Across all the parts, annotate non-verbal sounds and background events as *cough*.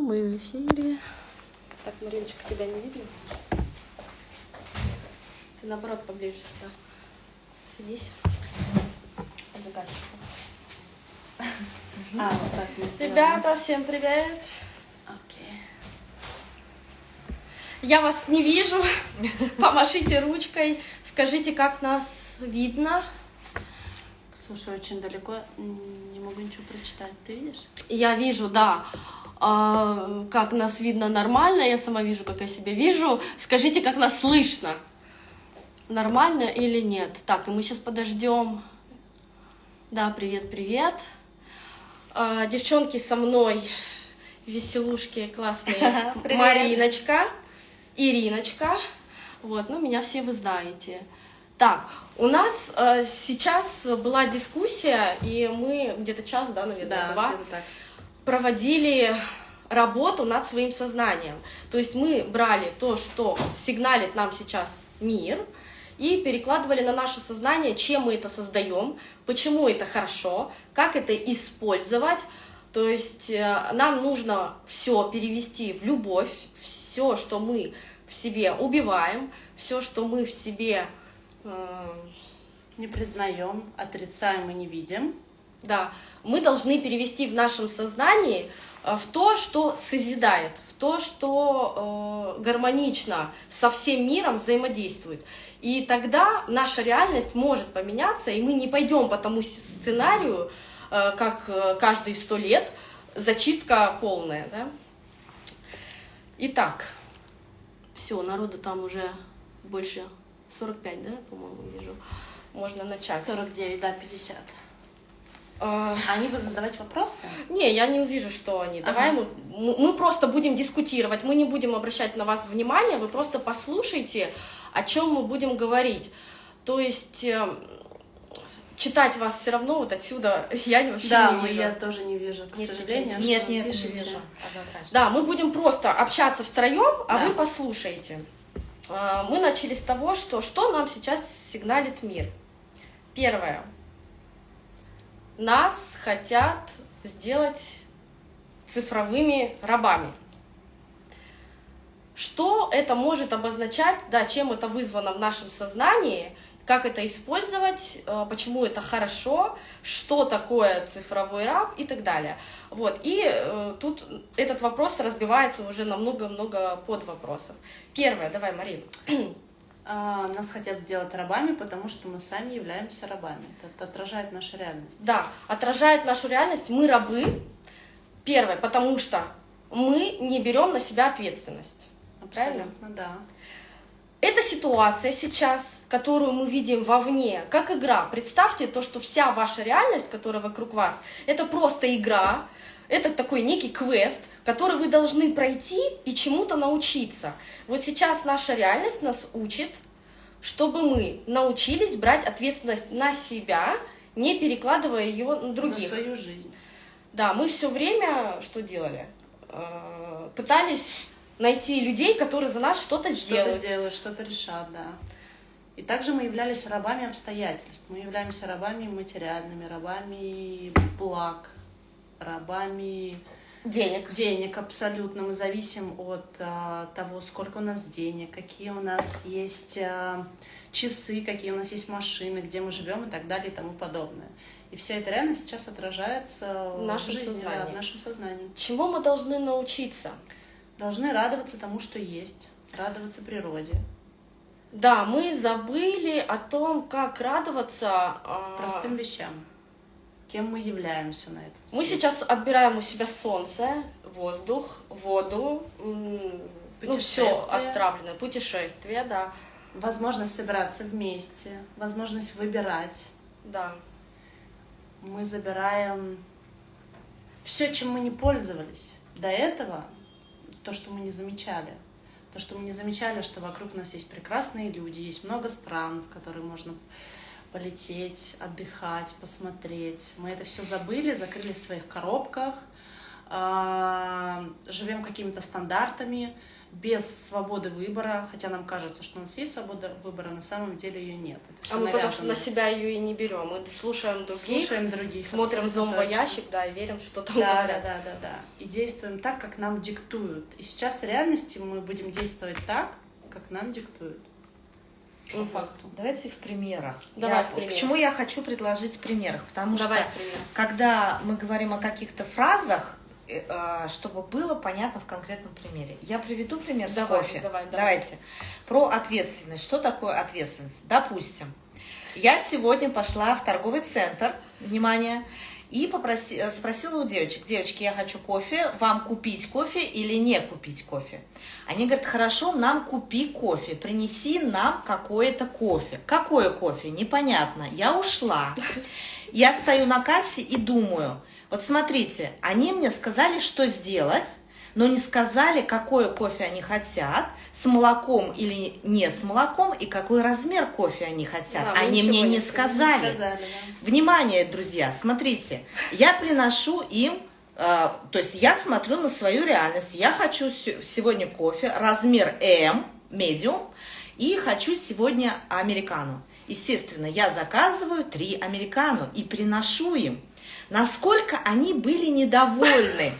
мы в эфире. Так, Мариночка, тебя не видно? Ты наоборот поближе сюда. Садись. Загасишь. А, вот так мы. Ребята, всем привет! Окей. Я вас не вижу. Помашите ручкой. Скажите, как нас видно. Слушай, очень далеко, не могу ничего прочитать. Ты видишь? Я вижу, да. А, как нас видно нормально, я сама вижу, как я себя вижу. Скажите, как нас слышно. Нормально или нет? Так, и мы сейчас подождем. Да, привет, привет. А, девчонки со мной, веселушки классные. *laughs* Привет. Мариночка, Ириночка. Вот, ну, меня все вы знаете. Так, у нас э, сейчас была дискуссия, и мы где-то час, да, наверное, два, где-то так. Проводили работу над своим сознанием. То есть мы брали то, что сигналит нам сейчас мир, и перекладывали на наше сознание, чем мы это создаем, почему это хорошо, как это использовать. То есть э, нам нужно все перевести в любовь, все, что мы в себе убиваем, все, что мы в себе э, Не признаем, отрицаем и не видим. Да, мы должны перевести в нашем сознании э, в то, что созидает, в то, что э, гармонично со всем миром взаимодействует. И тогда наша реальность может поменяться, и мы не пойдем по тому сценарию, э, как э, каждые сто лет, зачистка полная. Да? Итак, все, народу там уже больше 45, да, по-моему, вижу. Можно начать. 49, да, 50. А, Они будут задавать вопросы? Не, я не увижу, что они. Давай мы, мы просто будем дискутировать, мы не будем обращать на вас внимание, вы просто послушайте, о чем мы будем говорить. То есть э, читать вас все равно вот отсюда *laughs* я вообще да, не вижу. я тоже не вижу, к Не сожалению. Нет, нет, не пишете. вижу. Однозначно. Да, мы будем просто общаться втроем, а Да. вы послушаете. А, Мы начали с того, что что нам сейчас сигналит мир. Первое. Нас хотят сделать цифровыми рабами. Что это может обозначать, да, чем это вызвано в нашем сознании, как это использовать, э, почему это хорошо, что такое цифровой раб и так далее. Вот, и э, тут этот вопрос разбивается уже на много-много подвопросов. Первое, давай, Марин. *clears throat* А, нас хотят сделать рабами, потому что мы сами являемся рабами. Это отражает нашу реальность. Да, отражает нашу реальность, мы рабы. Первое, потому что мы не берем на себя ответственность. Правильно? Абсолютно, да. Эта ситуация сейчас, которую мы видим вовне, как игра. Представьте то, что вся ваша реальность, которая вокруг вас, это просто игра, это такой некий квест, который вы должны пройти и чему-то научиться. Вот сейчас наша реальность нас учит, чтобы мы научились брать ответственность на себя, не перекладывая ее на других. За свою жизнь. Да, мы все время что делали? Э, Пытались найти людей, которые за нас что-то Что-то сделают. сделают, что-то решат, да. И также мы являлись рабами обстоятельств. Мы являемся рабами материальными, рабами благ, рабами Денег. денег абсолютно. Мы зависим от а, того, сколько у нас денег, какие у нас есть а, часы, какие у нас есть машины, где мы живем и так далее и тому подобное. И вся эта реальность сейчас отражается В нашем жизни, да, в нашем сознании. Чему мы должны научиться? Должны радоваться тому, что есть, радоваться природе, Да, мы забыли о том, как радоваться. а, простым вещам. Кем мы являемся на этом Мы сейчас отбираем у себя солнце, воздух, воду, ну все отравленное, путешествие, да, Возможность собираться вместе, возможность выбирать. да. Мы забираем все, чем мы не пользовались до этого, то, что мы не замечали. То, что мы не замечали, что вокруг нас есть прекрасные люди, есть много стран, в которые можно полететь, отдыхать, посмотреть. Мы это все забыли, закрылись в своих коробках, а, живем какими-то стандартами, без свободы выбора, хотя нам кажется, что у нас есть свобода выбора, на самом деле ее нет. А мы потому что на себя ее и не берем. Мы слушаем других, слушаем других смотрим зомбоящик, да, и верим, что там да, говорят. Да, да, да, да. И действуем так, как нам диктуют. И сейчас в реальности мы будем действовать так, как нам диктуют. По факту. Давайте в примерах. Давай я, в примерах. Почему я хочу предложить в примерах? Потому Давай что когда мы говорим о каких-то фразах, Э, а, чтобы было понятно в конкретном примере. Я приведу пример давай, с кофе. Давай, давай. Давайте. Про ответственность. Что такое ответственность? Допустим, я сегодня пошла в торговый центр, внимание, и попроси, э, спросила у девочек, девочки, я хочу кофе, вам купить кофе или не купить кофе? Они говорят, хорошо, нам купи кофе, принеси нам какое-то кофе. Какое кофе? Непонятно. Я ушла. Я стою на кассе и думаю, вот смотрите, они мне сказали, что сделать, но не сказали, какое кофе они хотят, с молоком или не с молоком, и какой размер кофе они хотят. Да, они мне не, сказали. Не сказали да. Внимание, друзья, смотрите, я приношу им, э, то есть я смотрю на свою реальность. Я хочу сегодня кофе, размер М, медиум, и хочу сегодня американу. Естественно, я заказываю три американу и приношу им насколько они были недовольны.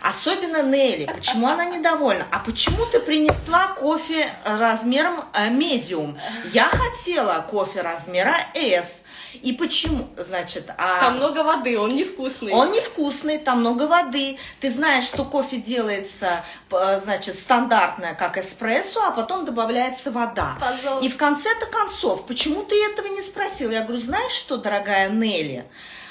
Особенно Нелли. Почему она недовольна? А почему ты принесла кофе размером медиум? Я хотела кофе размера S. И почему? Значит, а... Там много воды, он невкусный. Он невкусный, там много воды. Ты знаешь, что кофе делается, значит, стандартное, как эспрессо, а потом добавляется вода. Пожалуйста. И в конце-то концов, почему ты этого не спросила? Я говорю, знаешь что, дорогая Нелли?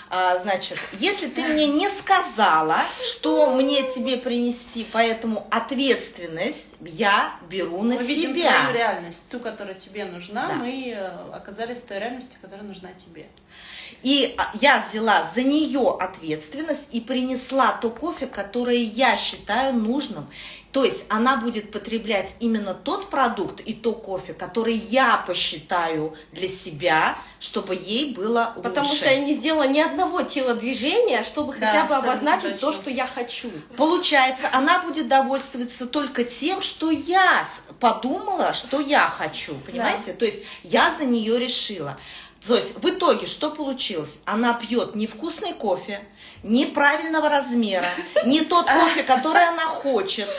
А, значит, если ты мне не сказала, что мне тебе принести, поэтому ответственность я беру на мы себя. Видим твою реальность, ту, которая тебе нужна, да. мы э, оказались в той реальности, которая нужна тебе. И а, я взяла за нее ответственность и принесла то кофе, которое я считаю нужным. То есть она будет потреблять именно тот продукт и то кофе, который я посчитаю для себя, чтобы ей было лучше. Потому что я не сделала ни одного телодвижения, чтобы да, хотя бы обозначить точно. то, что я хочу. Получается, она будет довольствоваться только тем, что я подумала, что я хочу. Понимаете? Да. То есть я за нее решила. То есть в итоге что получилось? Она пьет невкусный кофе, неправильного размера, не тот кофе, который она хочет.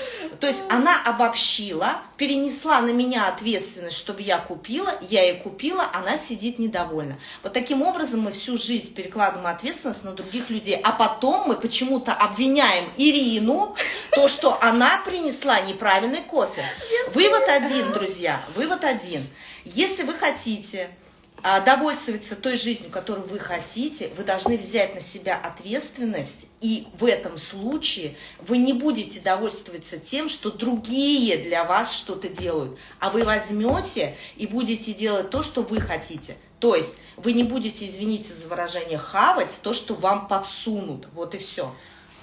То есть она обобщила, перенесла на меня ответственность, чтобы я купила, я ей купила, она сидит недовольна. Вот таким образом мы всю жизнь перекладываем ответственность на других людей, а потом мы почему-то обвиняем Ирину, то, что она принесла неправильный кофе. Вывод один, друзья, вывод один. Если вы хотите а, довольствоваться той жизнью, которую вы хотите, вы должны взять на себя ответственность, и в этом случае вы не будете довольствоваться тем, что другие для вас что-то делают, а вы возьмете и будете делать то, что вы хотите. То есть вы не будете, извините за выражение, хавать то, что вам подсунут. Вот и все.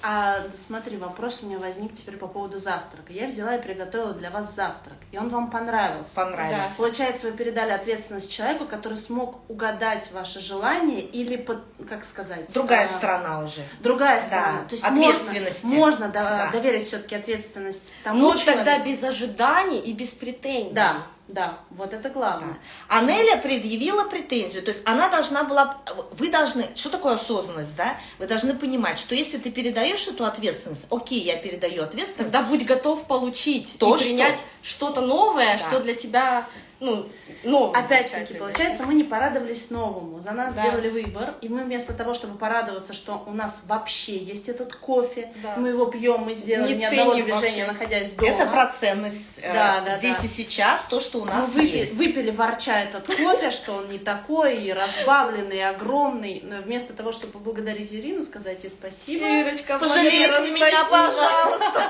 А смотри, вопрос у меня возник теперь по поводу завтрака. Я взяла и приготовила для вас завтрак, и он вам понравился. Понравился. Да. Получается, вы передали ответственность человеку, который смог угадать ваше желание или, под, как сказать... Другая а, сторона уже. Другая сторона. Да. То есть ответственности. Можно, можно да. доверить все-таки ответственность тому Но человеку. тогда без ожиданий и без претензий. Да. Да, вот это главное. Да. Анеля предъявила претензию, то есть она должна была, вы должны, что такое осознанность, да? Вы должны понимать, что если ты передаешь эту ответственность, окей, я передаю ответственность. Тогда будь готов получить то, и принять что-то новое, да. что для тебя ну, новому. Опять-таки, получается, мы не порадовались новому. За нас да. сделали выбор, и мы вместо того, чтобы порадоваться, что у нас вообще есть этот кофе, да. мы его пьем, мы сделали не ни одного движения, вообще. находясь дома. Это про ценность э, да, да, здесь да. и сейчас, то, что у нас мы выпили, есть. выпили ворча этот кофе, что он не такой, и разбавленный, и огромный. Но вместо того, чтобы поблагодарить Ирину, сказать ей спасибо. Ирочка, пожалейте меня, пожалуйста.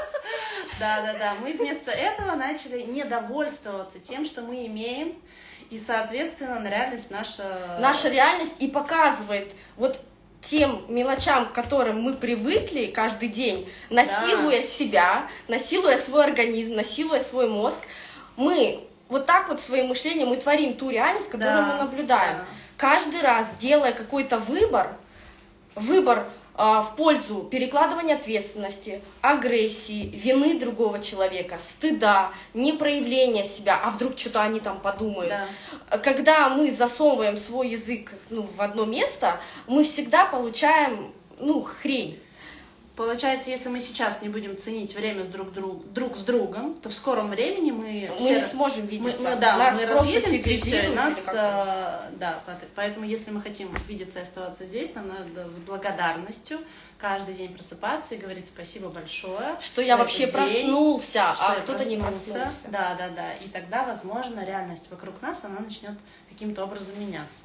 *laughs* Да, да, да. Мы вместо этого начали недовольствоваться тем, что мы имеем, и, соответственно, реальность наша... Наша реальность и показывает вот тем мелочам, к которым мы привыкли каждый день, насилуя да. себя, насилуя свой организм, насилуя свой мозг, мы вот так вот своим мышлением мы творим ту реальность, которую да. мы наблюдаем. Да. Каждый раз делая какой-то выбор, выбор в пользу перекладывания ответственности, агрессии, вины другого человека, стыда, непроявления себя, а вдруг что-то они там подумают. Да. Когда мы засовываем свой язык ну, в одно место, мы всегда получаем ну, хрень. Получается, если мы сейчас не будем ценить время с друг, друг, друг с другом, то в скором времени мы... Мы не сможем видеться. Мы, мы, да, Нас мы разъедемся, и все, нас, э, да, поэтому если мы хотим видеться и оставаться здесь, нам надо с благодарностью каждый день просыпаться и говорить спасибо большое. Что я вообще день, проснулся, что а кто-то не проснулся. Да, да, да. И тогда, возможно, реальность вокруг нас, она начнет каким-то образом меняться.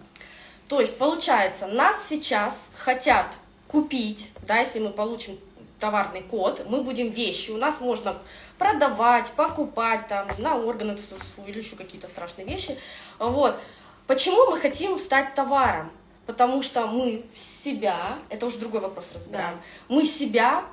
То есть, получается, нас сейчас хотят купить, да, если мы получим товарный код, мы будем вещи, у нас можно продавать, покупать там на органы или еще какие-то страшные вещи. Вот. Почему мы хотим стать товаром? Потому что мы себя, это уже другой вопрос разбираем, мы себя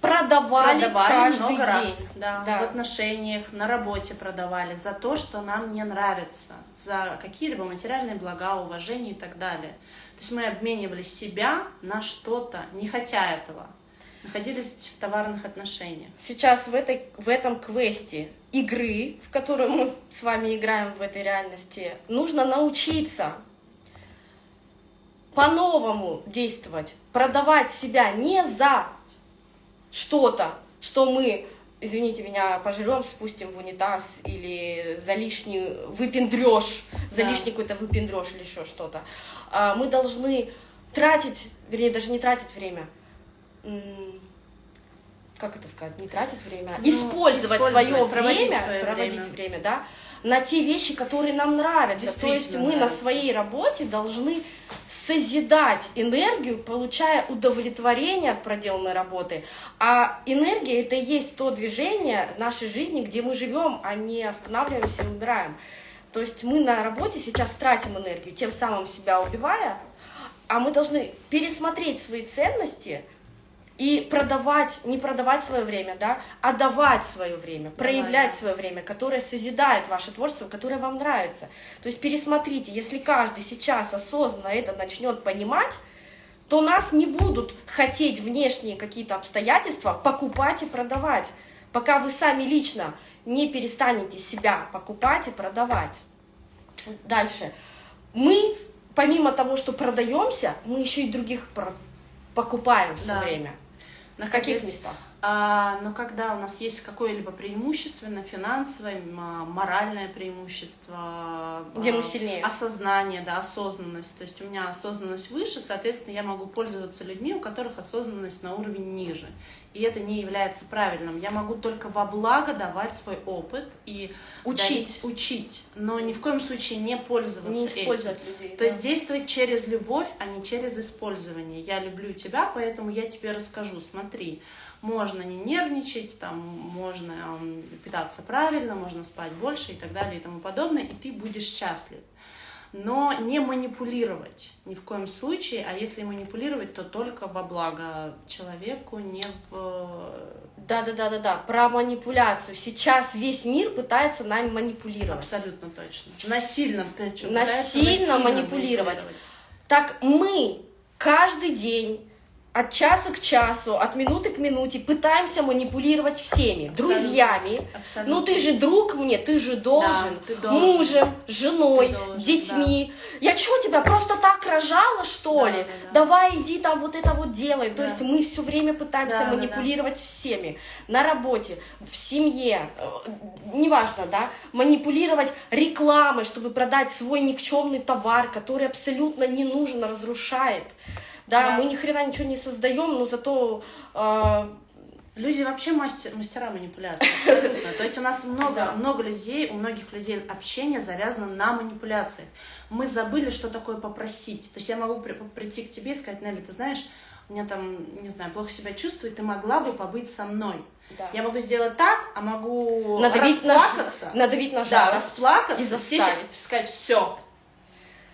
продавали, продавали каждый много день. раз, да, Да. в отношениях, на работе продавали за то, что нам не нравится, за какие-либо материальные блага, уважение и так далее. То есть мы обменивали себя на что-то, не хотя этого. Находились в товарных отношениях. сейчас в, этой, в этом квесте игры, в которую мы с вами играем в этой реальности, нужно научиться по-новому действовать, продавать себя не за что-то, что мы, извините меня, пожрем, спустим в унитаз или за лишний выпендреж, за Да. лишний какой-то выпендреж или еще что-то. А, Мы должны тратить, вернее, даже не тратить время, как это сказать, не тратить время, а Ну, использовать, использовать, свое проводить время, свое проводить время. время, да, на те вещи, которые нам нравятся. То есть мы на нравятся. своей работе должны созидать энергию, получая удовлетворение от проделанной работы. А энергия это и есть то движение нашей жизни, где мы живем, а не останавливаемся и умираем. То есть мы на работе сейчас тратим энергию, тем самым себя убивая, а мы должны пересмотреть свои ценности и продавать, не продавать свое время, да, а давать свое время, проявлять да. свое время, которое созидает ваше творчество, которое вам нравится. То есть пересмотрите, если каждый сейчас осознанно это начнет понимать, то нас не будут хотеть внешние какие-то обстоятельства покупать и продавать, пока вы сами лично не перестанете себя покупать и продавать. Дальше. Мы, помимо того, что продаемся, мы еще и других покупаем все Да. время. На каких- местах? А, но когда у нас есть какое-либо преимущество, на финансовое, а, моральное преимущество, Где а, мы сильнее. осознание, да, осознанность. То есть у меня осознанность выше, соответственно, я могу пользоваться людьми, у которых осознанность на уровень ниже. И это не является правильным. Я могу только во благо давать свой опыт и Учить. дарить- учить, но ни в коем случае не пользоваться Не этим. использовать людей. То есть да. действовать через любовь, а не через использование. Я люблю тебя, поэтому я тебе расскажу. Смотри, можно не нервничать, там, можно питаться правильно, можно спать больше и так далее и тому подобное, и ты будешь счастлив. Но не манипулировать ни в коем случае, а если манипулировать, то только во благо человеку, не в... Да, да, да, да, да. Про манипуляцию. Сейчас весь мир пытается нами манипулировать. Абсолютно точно. Насильно, причем Насильно пытаются манипулировать. Так мы каждый день от часа к часу, от минуты к минуте пытаемся манипулировать всеми, Абсолютно. друзьями. Абсолютно. Ну ты же друг мне, ты же должен, ты должен. мужем, женой, Ты должен, детьми. Я что тебя просто так рожала, что Да, ли? да, да. Давай иди там вот это вот делай. То Да. есть мы все время пытаемся Да, да, да. манипулировать всеми на работе, в семье, э, неважно, да, манипулировать рекламой, чтобы продать свой никчемный товар, который абсолютно не нужен, разрушает. Да, Да. мы ни хрена ничего не создаем, но зато э, Люди вообще мастер, мастера манипуляции, *laughs* абсолютно. То есть у нас много, Да. много людей, у многих людей общение завязано на манипуляциях. Мы забыли, что такое попросить. То есть я могу при- прийти к тебе и сказать, Нелли, ты знаешь, у меня там, не знаю, плохо себя чувствую, ты могла бы побыть со мной. Да. Я могу сделать так, а могу надавить на, расплакаться. ж- надавить на да, жалость. расплакаться, и заставить. сказать, все.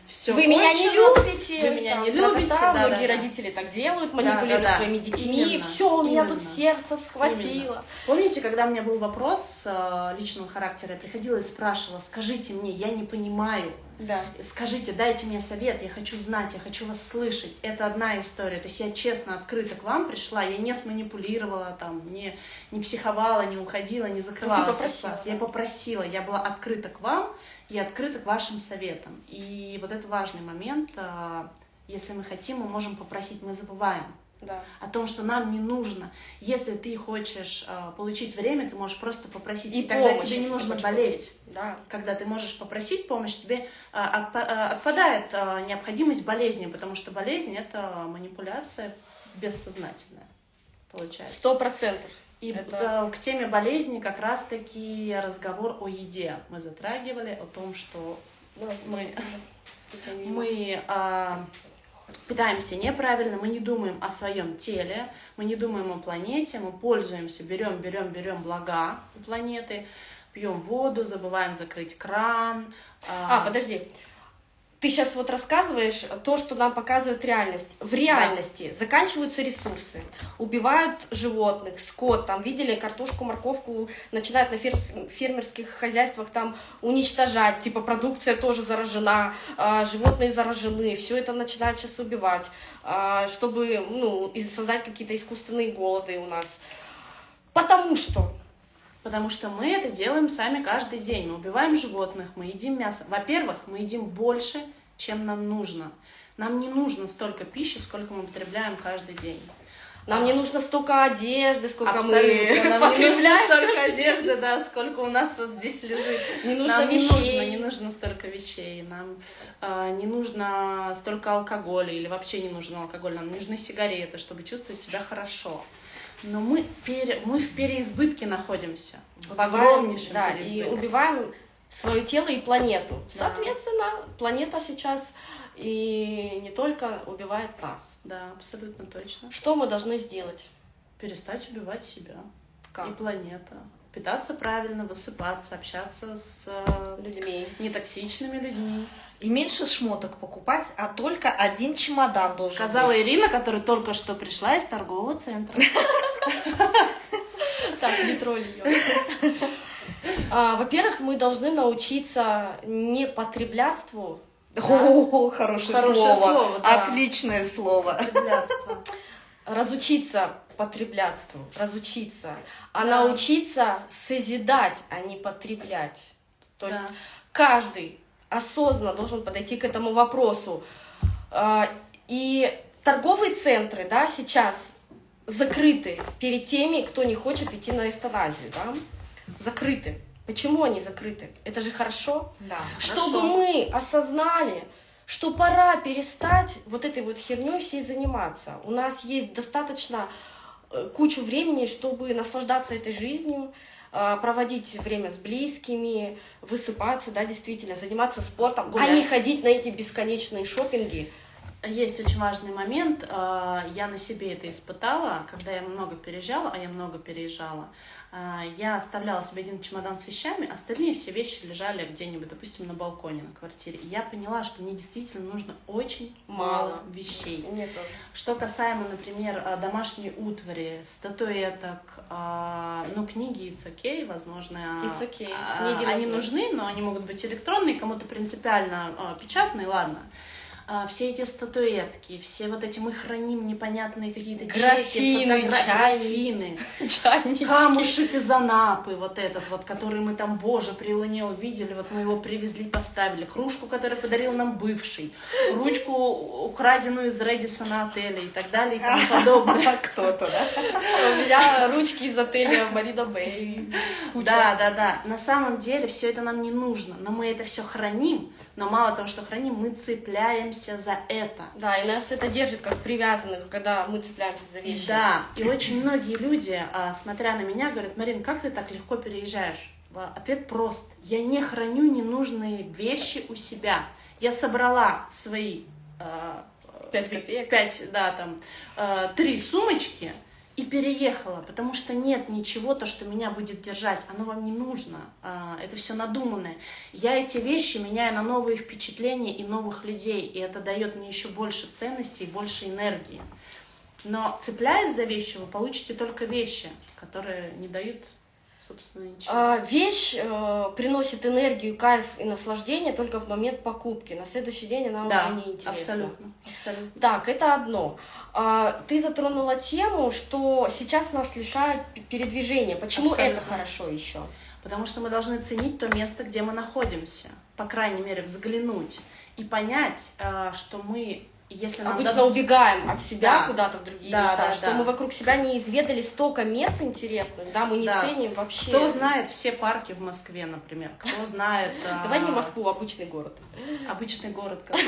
Все Вы меня не любите. Вы меня там, не любите, да, Многие да, родители так делают, манипулируют да, да. своими детьми. Именно, Все, у меня тут сердце схватило. Именно. Помните, когда у меня был вопрос э, личного характера, я приходила и спрашивала, скажите мне, я не понимаю, Да. Скажите, дайте мне совет, я хочу знать, я хочу вас слышать. Это одна история. То есть я честно, открыто к вам пришла, я не сманипулировала, там, не, не психовала, не уходила, не закрывала Ну, ты с попросила, вас. да. Я попросила, я была открыта к вам и открыта к вашим советам. И вот это важный момент. а, Если мы хотим, мы можем попросить, мы забываем Да. о том, что нам не нужно. Если ты хочешь а, получить время, ты можешь просто попросить, и, тогда помощь, тебе не нужно болеть. получить. Да. Когда ты можешь попросить помощь, тебе а, отпа- отпадает необходимость болезни, потому что болезнь это манипуляция бессознательная, получается. Сто процентов. И Это- э, к теме болезни как раз-таки разговор о еде мы затрагивали, о том, что мы, *laughs* мы а, питаемся неправильно, мы не думаем о своем теле, мы не думаем о планете, мы пользуемся, берем, берем, берем блага у планеты, пьем воду, забываем закрыть кран. А, подожди. Ты сейчас вот рассказываешь то, что нам показывает реальность. В реальности заканчиваются ресурсы, убивают животных, скот, там видели картошку, морковку, начинают на фер- фермерских хозяйствах там уничтожать, типа продукция тоже заражена, а, животные заражены, все это начинают сейчас убивать, а, чтобы ну, создать какие-то искусственные голоды у нас. Потому что Потому что мы это делаем сами каждый день. Мы убиваем животных, мы едим мясо. Во-первых, мы едим больше, чем нам нужно. Нам не нужно столько пищи, сколько мы потребляем каждый день. нам не нужно столько одежды, сколько Абсолютно. мы *laughs* Нам не нужно потребляем. столько одежды, да, сколько у нас вот здесь лежит. Не нужно Нам не вещей. нужно, не нужно столько вещей. Нам а, не нужно столько алкоголя или вообще не нужен алкоголь. Нам нужны сигареты, чтобы чувствовать себя хорошо. Но мы, пере- мы в переизбытке находимся. В огромнейшем да, и переизбытке. убиваем свое тело и планету. Да. Соответственно, планета сейчас и не только убивает нас. Да, абсолютно точно. Что мы должны сделать? Перестать убивать себя и Как? планета. Питаться правильно, высыпаться, общаться с э, Людьми. нетоксичными людьми. И меньше шмоток покупать, а только один чемодан должен Сказала быть. Ирина, которая только что пришла из торгового центра. Так, не тролль ее. А, Во-первых, мы должны научиться не потребляцтву, О, хорошее, слово. Отличное слово. Разучиться потреблятству, разучиться, а научиться созидать, а не потреблять. То есть каждый осознанно должен подойти к этому вопросу. А, И торговые центры, да, сейчас закрыты перед теми, кто не хочет идти на эвтаназию, да, закрыты. Почему они закрыты? Это же хорошо. Да, Чтобы хорошо. мы осознали, что пора перестать вот этой вот херней всей заниматься. У нас есть достаточно э, кучу времени, чтобы наслаждаться этой жизнью, проводить время с близкими, высыпаться, да, действительно, заниматься спортом, а Гулять. не ходить на эти бесконечные шопинги. Есть очень важный момент. а, Я на себе это испытала, когда я много переезжала, а я много переезжала. А, Я оставляла себе один чемодан с вещами, остальные все вещи лежали где-нибудь, допустим, на балконе на квартире. И я поняла, что мне действительно нужно очень мало Мало. вещей. Мне тоже. Что касаемо, например, а, домашней утвари, статуэток, а, ну, книги it's okay, возможно, It's okay. Книги они нужны. нужны, но они могут быть электронные, кому-то принципиально печатные, ладно. А, Все эти статуэтки, все вот эти мы храним непонятные какие-то чеки, Графины, чайники. графины, Чайнички. камушек из Анапы, вот этот вот, который мы там, боже, при луне увидели, вот мы его привезли, поставили, кружку, которую подарил нам бывший, ручку, украденную из Редисона отеля и так далее и тому подобное. *laughs* Кто-то, да? *laughs* У меня ручки из отеля Марина Бэй. Да, да, да. На самом деле все это нам не нужно, но мы это все храним, но мало того, что храним, мы цепляемся за это. Да, и нас это держит как привязанных, когда мы цепляемся за вещи. Да, и очень многие люди, а, смотря на меня, говорят, Марин, как ты так легко переезжаешь? Ответ прост. Я не храню ненужные вещи у себя. Я собрала свои а, Пять копеек. пять, да, там, а, три сумочки и переехала, потому что нет ничего, то, что меня будет держать, оно вам не нужно, а, это все надуманное. Я эти вещи меняю на новые впечатления и новых людей, и это дает мне еще больше ценностей и больше энергии. Но цепляясь за вещи, вы получите только вещи, которые не дают собственно, ничего. А, вещь э, приносит энергию, кайф и наслаждение только в момент покупки. На следующий день она да, уже не интересна. абсолютно, абсолютно. Так, это одно. А, ты затронула тему, что сейчас нас лишают передвижения. Почему это Абсолютно. хорошо еще? Потому что мы должны ценить то место, где мы находимся. По крайней мере, взглянуть и понять, э, что мы, если Обычно дадут- убегаем от себя Да. куда-то в другие Да, места, да, что да. мы вокруг себя не изведали столько мест интересных, да, мы не Да. ценим вообще. Кто знает все парки в Москве, например? Кто *laughs* знает... а, Давай не Москву, а обычный город. Обычный город *laughs* какой.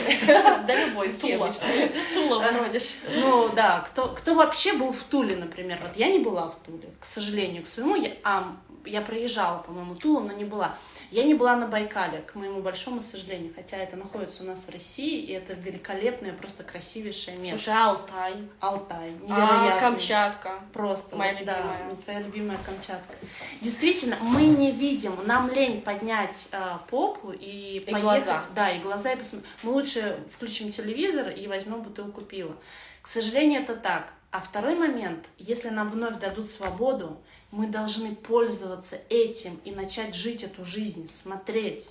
Да любой, Тула. *laughs* Тула, Воронеж. Ну да, кто, кто вообще был в Туле, например? Вот я не была в Туле, к сожалению, к своему. А, я проезжала, по-моему, Тулу, но не была. Я не была на Байкале, к моему большому сожалению, хотя это находится у нас в России, и это великолепное, просто красивейшее место. Слушай, Алтай, Алтай, а, невероятный. Камчатка. Просто, Моя вот, да, любимая. вот твоя любимая Камчатка. Действительно, мы не видим, нам лень поднять э, попу и, И поехать. глаза. Да, и глаза, и посмотреть. Мы лучше включим телевизор и возьмем бутылку пива. К сожалению, это так. А второй момент, если нам вновь дадут свободу, мы должны пользоваться этим и начать жить эту жизнь, смотреть.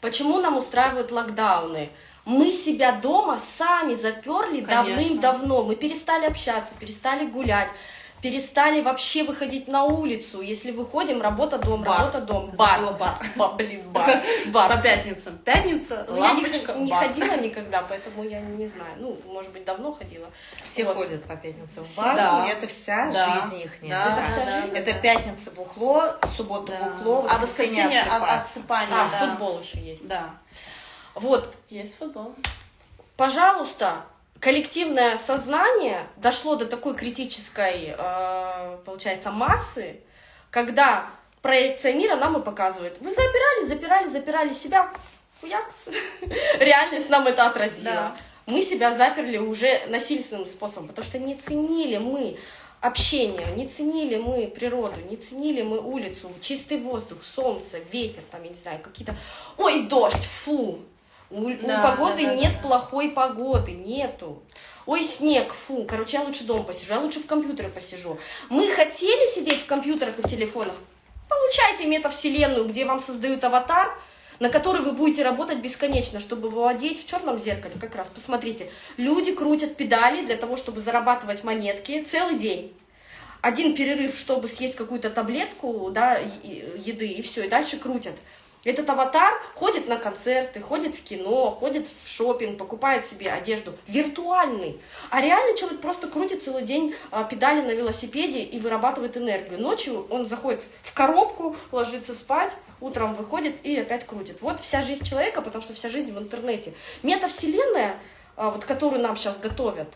Почему нам устраивают локдауны? Мы себя дома сами заперли давным-давно. Мы перестали общаться, перестали гулять, перестали вообще выходить на улицу. Если выходим, работа дом, Бар. работа дом, Забыла бар. бар. *laughs* Ба- блин, *laughs* бар. бар. По пятницам. Пятница, Ну, я не, лампочка, не бар. ходила никогда, поэтому я не знаю. Ну, может быть, давно ходила. Все Вот. ходят по пятницам в бар, Да. и это вся Да. жизнь их. Да, Это вся да, жизнь. Это пятница бухло, суббота Да. бухло, а воскресенье от- отсыпаться. отсыпание. А, да. футбол еще есть. Да. Вот, Есть футбол. пожалуйста, коллективное сознание дошло до такой критической, э, получается, массы, когда проекция мира нам и показывает. Вы запирали, запирали, запирали себя. Хуякс. *laughs* Реальность нам это отразила. Да. Мы себя заперли уже насильственным способом, потому что не ценили мы общение, не ценили мы природу, не ценили мы улицу, чистый воздух, солнце, ветер, там, я не знаю, какие-то... Ой, дождь, фу! У, у Да, погоды да, да, нет да, плохой погоды, нету. Ой, снег, фу, короче, я лучше дома посижу, я лучше в компьютере посижу. Мы хотели сидеть в компьютерах и в телефонах? Получайте метавселенную, где вам создают аватар, на который вы будете работать бесконечно, чтобы владеть в черном зеркале. Как раз, посмотрите, люди крутят педали для того, чтобы зарабатывать монетки целый день. Один перерыв, чтобы съесть какую-то таблетку, да, еды, и все, и дальше крутят. Этот аватар ходит на концерты, ходит в кино, ходит в шопинг, покупает себе одежду. Виртуальный. А реальный человек просто крутит целый день а, педали на велосипеде и вырабатывает энергию. Ночью он заходит в коробку, ложится спать, утром выходит и опять крутит. Вот вся жизнь человека, потому что вся жизнь в интернете. Метавселенная, а, вот, которую нам сейчас готовят,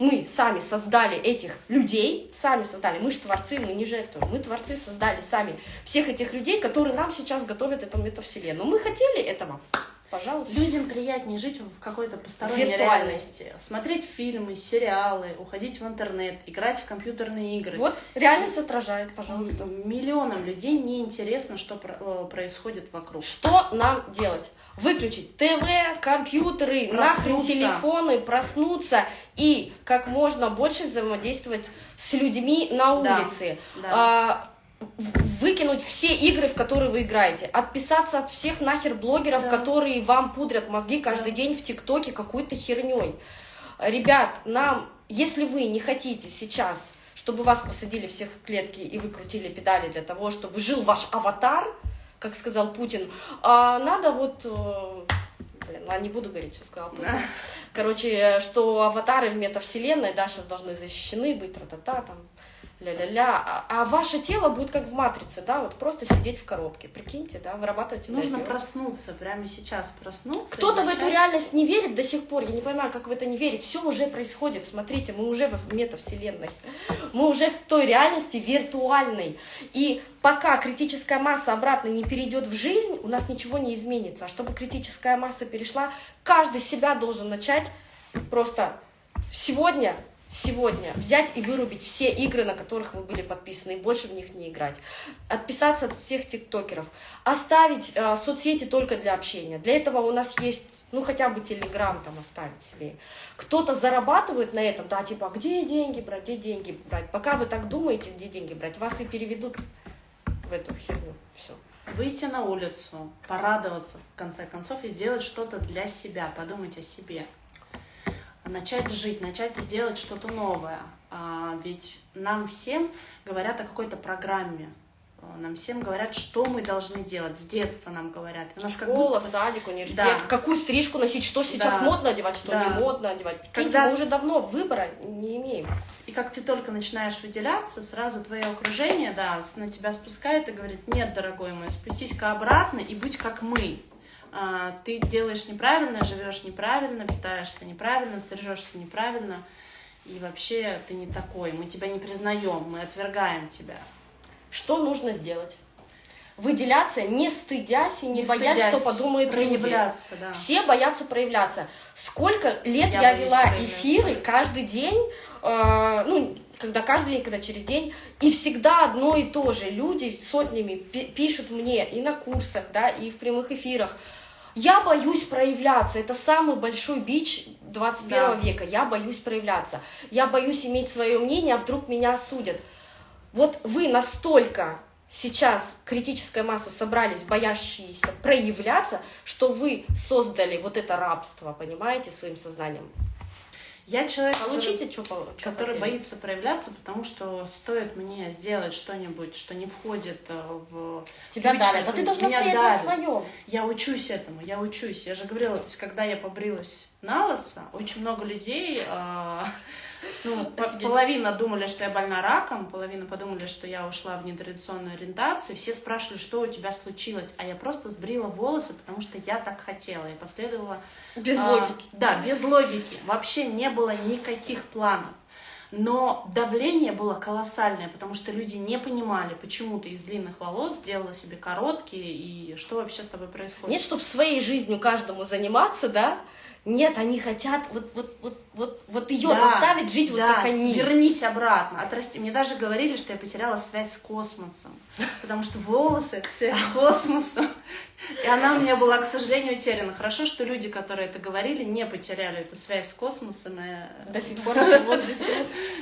мы сами создали этих людей, сами создали, мы же творцы, мы не жертвы, мы творцы создали сами всех этих людей, которые нам сейчас готовят эту метавселенную. Мы хотели этого, пожалуйста. Людям приятнее жить в какой-то посторонней реальности. Смотреть фильмы, сериалы, уходить в интернет, играть в компьютерные игры. Вот реальность отражает, пожалуйста. Миллионам людей неинтересно, что э, происходит вокруг. Что нам делать? Выключить ТВ, компьютеры, нахрен Проснуться. телефоны, проснуться и как можно больше взаимодействовать с людьми на Да, улице. да. А, в- выкинуть все игры, в которые вы играете, отписаться от всех нахер блогеров, Да. которые вам пудрят мозги каждый Да. день в ТикТоке какой-то херней. Ребят, нам, если вы не хотите сейчас, чтобы вас посадили всех в клетки и вы крутили педали для того, чтобы жил ваш аватар, как сказал Путин, а надо вот... э, Блин, ладно, не буду говорить, что сказал Путин. *laughs* Короче, что аватары в метавселенной, да, сейчас должны защищены быть, тра-та-та, там, ля-ля-ля. А, а ваше тело будет как в матрице, да, вот просто сидеть в коробке. Прикиньте, да, вырабатывать Нужно энергию. проснуться, прямо сейчас проснуться. Кто-то в эту начать- реальность не верит до сих пор. Я не понимаю, как в это не верить. Все уже происходит. Смотрите, мы уже в метавселенной. Мы уже в той реальности виртуальной. И пока критическая масса обратно не перейдет в жизнь, у нас ничего не изменится. А чтобы критическая масса перешла, каждый себя должен начать просто сегодня сегодня взять и вырубить все игры, на которых вы были подписаны, и больше в них не играть. Отписаться от всех тиктокеров. Оставить э, соцсети только для общения. Для этого у нас есть, ну, хотя бы Телеграм там оставить себе. Кто-то зарабатывает на этом, да, типа, а где деньги брать, где деньги брать? Пока вы так думаете, где деньги брать, вас и переведут в эту херню. Все. Выйти на улицу, порадоваться в конце концов и сделать что-то для себя, подумать о себе. Начать жить, начать делать что-то новое. А ведь нам всем говорят о какой-то программе, нам всем говорят, что мы должны делать. С детства нам говорят. У нас Школа, как будто... садик, университет. Да. Какую стрижку носить, что сейчас да. модно одевать, что да. не модно одевать. Когда... мы уже давно выбора не имеем. И как ты только начинаешь выделяться, сразу твое окружение, да, на тебя спускает и говорит, нет, дорогой мой, спустись-ка обратно и будь как мы. А, ты делаешь неправильно, живешь неправильно, питаешься неправильно, стрижешься неправильно. И вообще ты не такой, мы тебя не признаем, мы отвергаем тебя. Что нужно сделать? Выделяться, не стыдясь и не, не боясь, стыдясь, что подумают люди. Да. Все боятся проявляться. Сколько лет я, я вела эфиры каждый день, э, ну, когда каждый день, когда через день, и всегда одно и то же. Люди сотнями пишут мне и на курсах, да, и в прямых эфирах. Я боюсь проявляться. Это самый большой бич 21 да. века. Я боюсь проявляться. Я боюсь иметь свое мнение, а вдруг меня осудят. Вот вы настолько сейчас критическая масса собрались, боящиеся проявляться, что вы создали вот это рабство, понимаете, своим сознанием. Я человек, Получите, который, что, что который боится проявляться, потому что стоит мне сделать что-нибудь, что не входит э, в... Тебя давят, а ты должна меня стоять на своем. Я учусь этому, я учусь. Я же говорила, то есть, когда я побрилась на лысо, очень много людей... Э, ну, половина думали, что я больна раком, половина подумали, что я ушла в нетрадиционную ориентацию. Все спрашивали, что у тебя случилось, а я просто сбрила волосы, потому что я так хотела. Я последовала... Без а, логики. Да, без логики. Вообще не было никаких планов. Но давление было колоссальное, потому что люди не понимали, почему ты из длинных волос сделала себе короткие, и что вообще с тобой происходит. Нет, чтобы своей жизнью каждому заниматься, да, нет, они хотят вот, вот, вот, вот, вот ее да, заставить жить да, вот как они. Вернись обратно, отрасти. Мне даже говорили, что я потеряла связь с космосом, потому что волосы это связь с космосом. И она у меня была, к сожалению, утеряна. Хорошо, что люди, которые это говорили, не потеряли эту связь с космосом и до сих пор живут.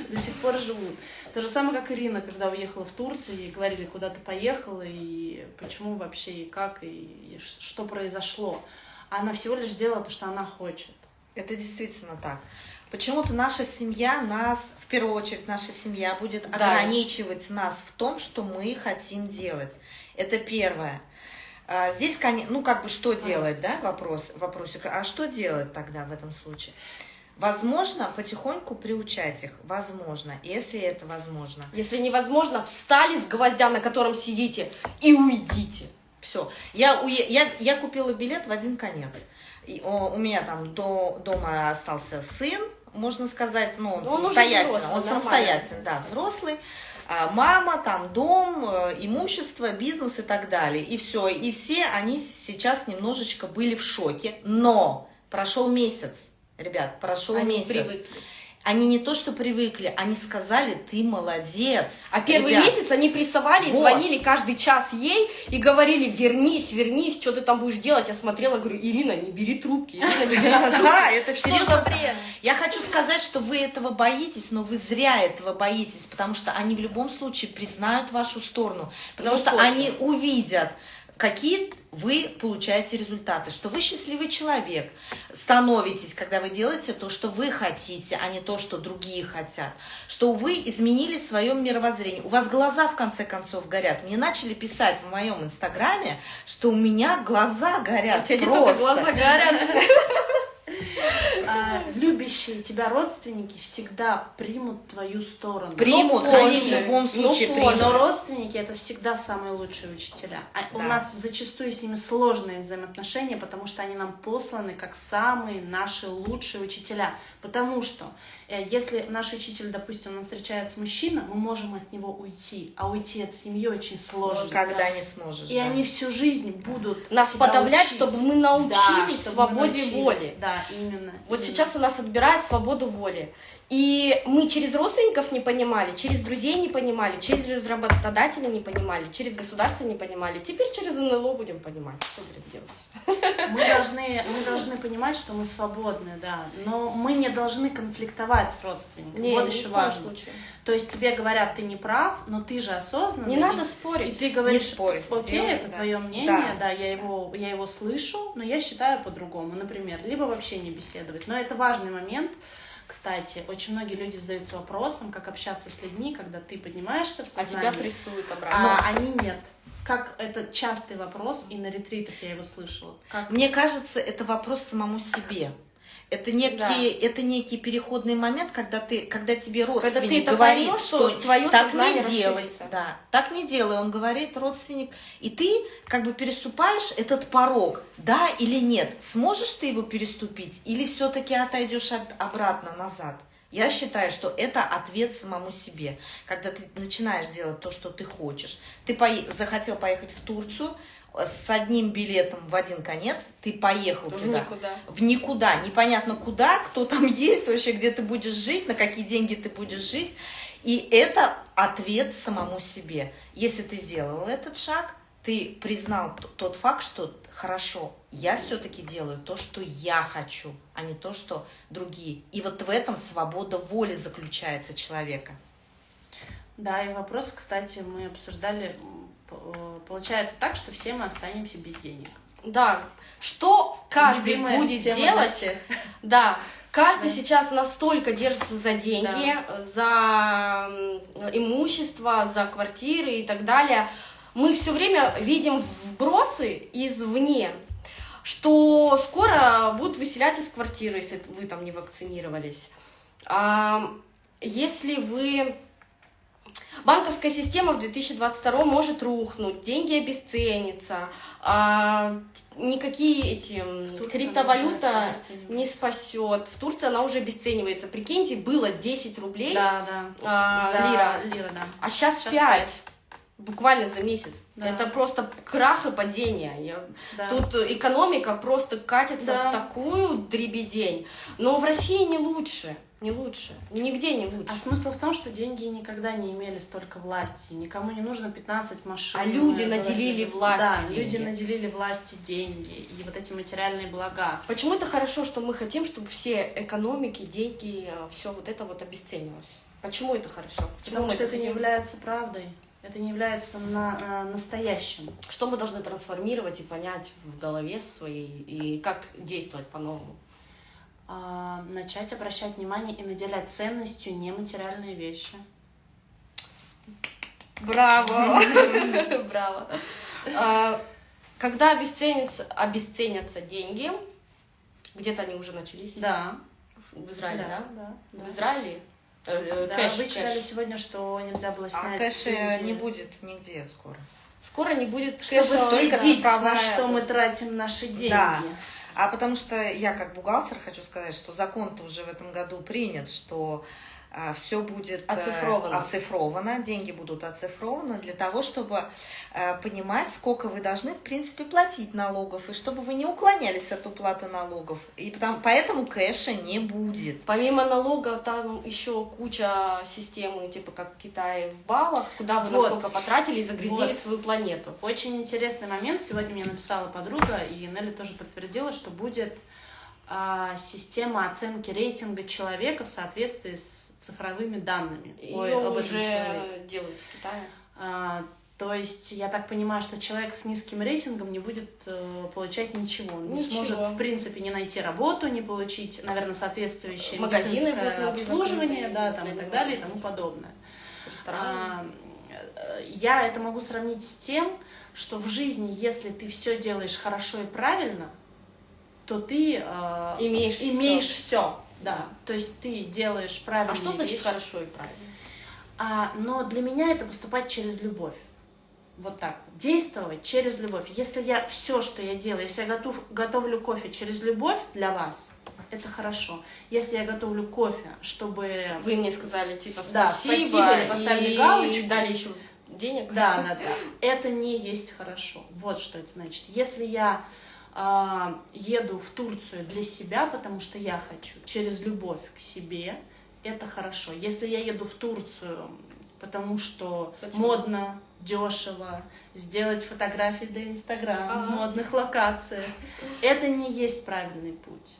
До сих пор живут. То же самое, как Ирина, когда уехала в Турцию, ей говорили, куда ты поехала, и почему вообще, и как, и что произошло она всего лишь делала то, что она хочет. Это действительно так. Почему-то наша семья нас, в первую очередь, наша семья будет да. ограничивать нас в том, что мы хотим делать. Это первое. А, здесь, ну, как бы, что делать, да, вопрос, вопросик. А что делать тогда в этом случае? Возможно, потихоньку приучать их. Возможно, если это возможно. Если невозможно, встали с гвоздя, на котором сидите, и уйдите. Все. Я, я, я купила билет в один конец. И, о, у меня там до дома остался сын, можно сказать, ну, он, он самостоятельно. Взрослый, он самостоятельный, да, взрослый. А мама, там дом, э, имущество, бизнес и так далее. И все. И все они сейчас немножечко были в шоке. Но прошел месяц, ребят, прошел они месяц. Привыкли они не то что привыкли, они сказали, ты молодец. А первый ребят. месяц они прессовали, вот. звонили каждый час ей и говорили, вернись, вернись, что ты там будешь делать. Я смотрела, говорю, Ирина, не бери трубки, Ирина, не бери трубки. Да, *laughs* это серьезно. Я хочу сказать, что вы этого боитесь, но вы зря этого боитесь, потому что они в любом случае признают вашу сторону, потому ну, что они увидят, какие вы получаете результаты, что вы счастливый человек, становитесь, когда вы делаете то, что вы хотите, а не то, что другие хотят, что вы изменили свое мировоззрение, у вас глаза в конце концов горят. Мне начали писать в моем инстаграме, что у меня глаза горят. У тебя просто. не глаза горят. *laughs* А, любящие тебя родственники всегда примут твою сторону. Примут, но они в любом случае но примут. Но родственники это всегда самые лучшие учителя. А да. У нас зачастую с ними сложные взаимоотношения, потому что они нам посланы как самые наши лучшие учителя. Потому что если наш учитель, допустим, он встречается с мужчиной, мы можем от него уйти, а уйти от семьи очень сложно. Никогда да. не сможешь. И да. они всю жизнь будут нас подавлять, учить. чтобы мы научились да, чтобы свободе мы научились. воли. Да, именно. Вот именно. сейчас у нас отбирают свободу воли. И мы через родственников не понимали, через друзей не понимали, через работодателя не понимали, через государство не понимали. Теперь через НЛО будем понимать, что будем делать. Мы должны, мы должны понимать, что мы свободны, да, но мы не должны конфликтовать с родственниками. Не, вот еще важно. случае. То есть тебе говорят, ты не прав, но ты же осознанный. Не и- надо И спорить. ты говоришь, Не спорь, окей, делай, это да. твое мнение, да, Да. я, его, я его слышу, но я считаю по-другому, например, либо вообще не беседовать. Но это важный момент, кстати, очень многие люди задаются вопросом, как общаться с людьми, когда ты поднимаешься в А сознание, тебя прессуют обратно. а они нет. Как это частый вопрос, и на ретритах я его слышала. Как Мне кажется, это вопрос самому себе. Это некий, это некий переходный момент, когда ты, когда тебе родственник ты это говорит, поймешь, что что твое так не делай, расширится. да, так не делай, он говорит родственник, и ты как бы переступаешь этот порог, да или нет, сможешь ты его переступить, или все-таки отойдешь об- обратно назад. Я считаю, что это ответ самому себе. Когда ты начинаешь делать то, что ты хочешь. Ты пое- захотел поехать в Турцию с одним билетом в один конец, ты поехал В туда никуда. в никуда, непонятно куда, кто там *laughs* есть вообще, где ты будешь жить, на какие деньги ты будешь жить. И это ответ самому себе. Если ты сделал этот шаг, ты признал тот факт, что хорошо, я все-таки делаю то, что я хочу, а не то, что другие. И вот в этом свобода воли заключается человека. Да, и вопрос, кстати, мы обсуждали. Э, Получается так, что все мы останемся без денег. Да. Что каждый Любимая будет делать? *laughs* Да. Каждый Да. сейчас настолько держится за деньги, за м, имущество, за квартиры и так далее. Мы все время видим вбросы извне, что скоро будут выселять из квартиры, если вы там не вакцинировались. А, если вы Банковская система в 2022 может рухнуть, деньги обесценятся, а, никакие эти криптовалюта не спасет. В Турции она уже обесценивается. Прикиньте, было 10 рублей, Да, да. а, За лира. лира, да. а сейчас, Щас 5. пять. Буквально за месяц. Да. Это просто крах и падение. Я- Да. Тут экономика просто катится Да. в такую дребедень. Но в России не лучше. Не лучше. Нигде не лучше. А смысл в том, что деньги никогда не имели столько власти. Никому не нужно 15 машин. А люди э, наделили говорили. властью Да, деньги. люди наделили властью деньги и вот эти материальные блага. Почему это хорошо, что мы хотим, чтобы все экономики, деньги, все вот это вот обесценивалось? Почему это хорошо? Почему Потому что это не хотим? является правдой. Это не является на, э, настоящим. Что мы должны трансформировать и понять в голове своей, и как действовать по-новому? А, начать обращать внимание и наделять ценностью нематериальные вещи. Браво! *laughs* Браво! А, Когда обесценятся, обесценятся деньги, где-то они уже начались, Да. в Израиле, да? да, да. В Израиле? Э, э, Да, кэш, вы кэш. читали сегодня, что нельзя было А снять кэша деньги. не будет нигде скоро. Скоро не будет Чтобы кэша. только следить, на что мы тратим наши деньги. Да. А потому что я как бухгалтер хочу сказать, что закон-то уже в этом году принят, что все будет э, Оцифровано. оцифровано, деньги будут оцифрованы для того, чтобы э, понимать, сколько вы должны, в принципе, платить налогов, и чтобы вы не уклонялись от уплаты налогов. И потому, поэтому кэша не будет. Помимо налога, там еще куча систем, типа как в Китае в баллах, куда вы Вот. насколько потратили и загрязнили Вот. свою планету. Очень интересный момент. Сегодня мне написала подруга, и Нелли тоже подтвердила, что будет а, система оценки рейтинга человека в соответствии с цифровыми данными. Ее Ой, об уже человеке. делают в Китае. А, то есть я так понимаю, что человек с низким рейтингом не будет э, получать ничего. Он не Ничего. сможет, в принципе, не найти работу, не получить, наверное, соответствующее Магазины медицинское обслуживание, да, там и так далее и тому подобное. А, э, Я это могу сравнить с тем, что в жизни, если ты все делаешь хорошо и правильно, то ты э, Имеешь имеешь всё. все. Да. То есть ты делаешь правильные А что значит вещи. хорошо и правильно? А, но для меня это поступать через любовь. Вот так. Действовать через любовь. Если я все, что я делаю, если я готов, готовлю кофе через любовь для вас, это хорошо. Если я готовлю кофе, чтобы... Вы мне сказали, типа, Да, спасибо, спасибо, или поставили и галочку. дали еще денег. Да, да, да. *laughs* Это не есть хорошо. Вот что это значит. Если я а, еду в Турцию для себя, потому что я хочу, через любовь к себе, это хорошо. Если я еду в Турцию, потому что Почему? модно, дешево, сделать фотографии для Инстаграма Ага. в модных локациях, это не есть правильный путь.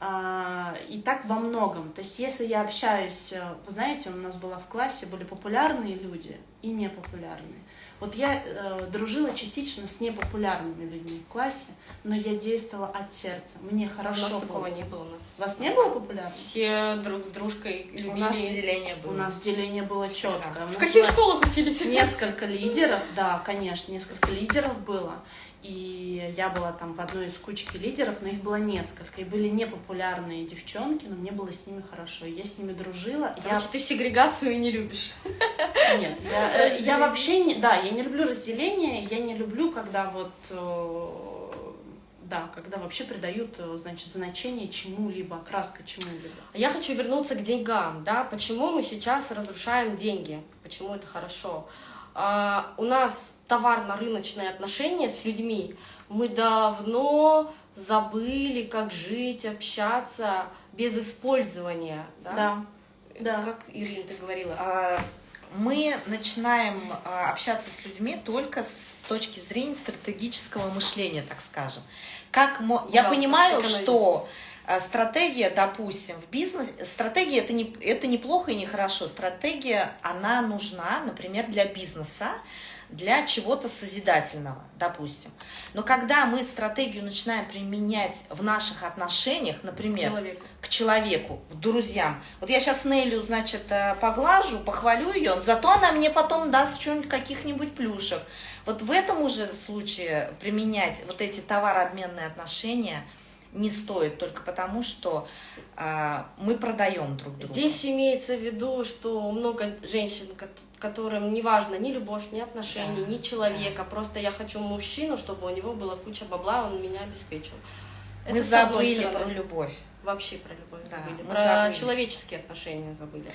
А, И так во многом. То есть, если я общаюсь, э, вы знаете, у нас была в классе, были популярные люди и непопулярные. Вот я э, дружила частично с непопулярными людьми в классе, но я действовала от сердца. Мне У хорошо нас было. такого не было у нас. У вас не было популярных? Все друг с дружкой любили. У нас деление было. У нас деление было четкое. У В каких школах учились? Несколько лидеров, да, конечно, несколько лидеров было. И я была там в одной из кучки лидеров, но их было несколько. И были непопулярные девчонки, но мне было с ними хорошо. Я с ними дружила. Я Короче, ты сегрегацию не любишь. Нет, я, э, я вообще не... Да, я не люблю разделение, я не люблю, когда вот... Да, когда вообще придают, э, значит, значение чему-либо, окраска чему-либо. Я хочу вернуться к деньгам, да, почему мы сейчас разрушаем деньги, почему это хорошо. А, у нас товарно-рыночные отношения с людьми, мы давно забыли, как жить, общаться без использования, да? Да, да. Как, Ирина, ты говорила? А, Мы начинаем а, общаться с людьми только с точки зрения стратегического мышления, так скажем. Как мо- Я понимаю, что а, стратегия, допустим, в бизнесе, стратегия это не, это не плохо и не хорошо. Стратегия, она нужна, например, для бизнеса, для чего-то созидательного, допустим. Но когда мы стратегию начинаем применять в наших отношениях, например, Человеку. к человеку, к друзьям. Вот я сейчас Нелю, значит, э, поглажу, похвалю ее, зато она мне потом даст что-нибудь, каких-нибудь плюшек. Вот в этом уже случае применять вот эти товарообменные отношения не стоит, только потому что а, мы продаем друг друга. Здесь имеется в виду, что много женщин, которым не важно ни любовь, ни отношения, ни человека, просто я хочу мужчину, чтобы у него была куча бабла, он меня обеспечил. мы забыли про любовь. Вообще про любовь Да, забыли, про забыли. человеческие отношения забыли.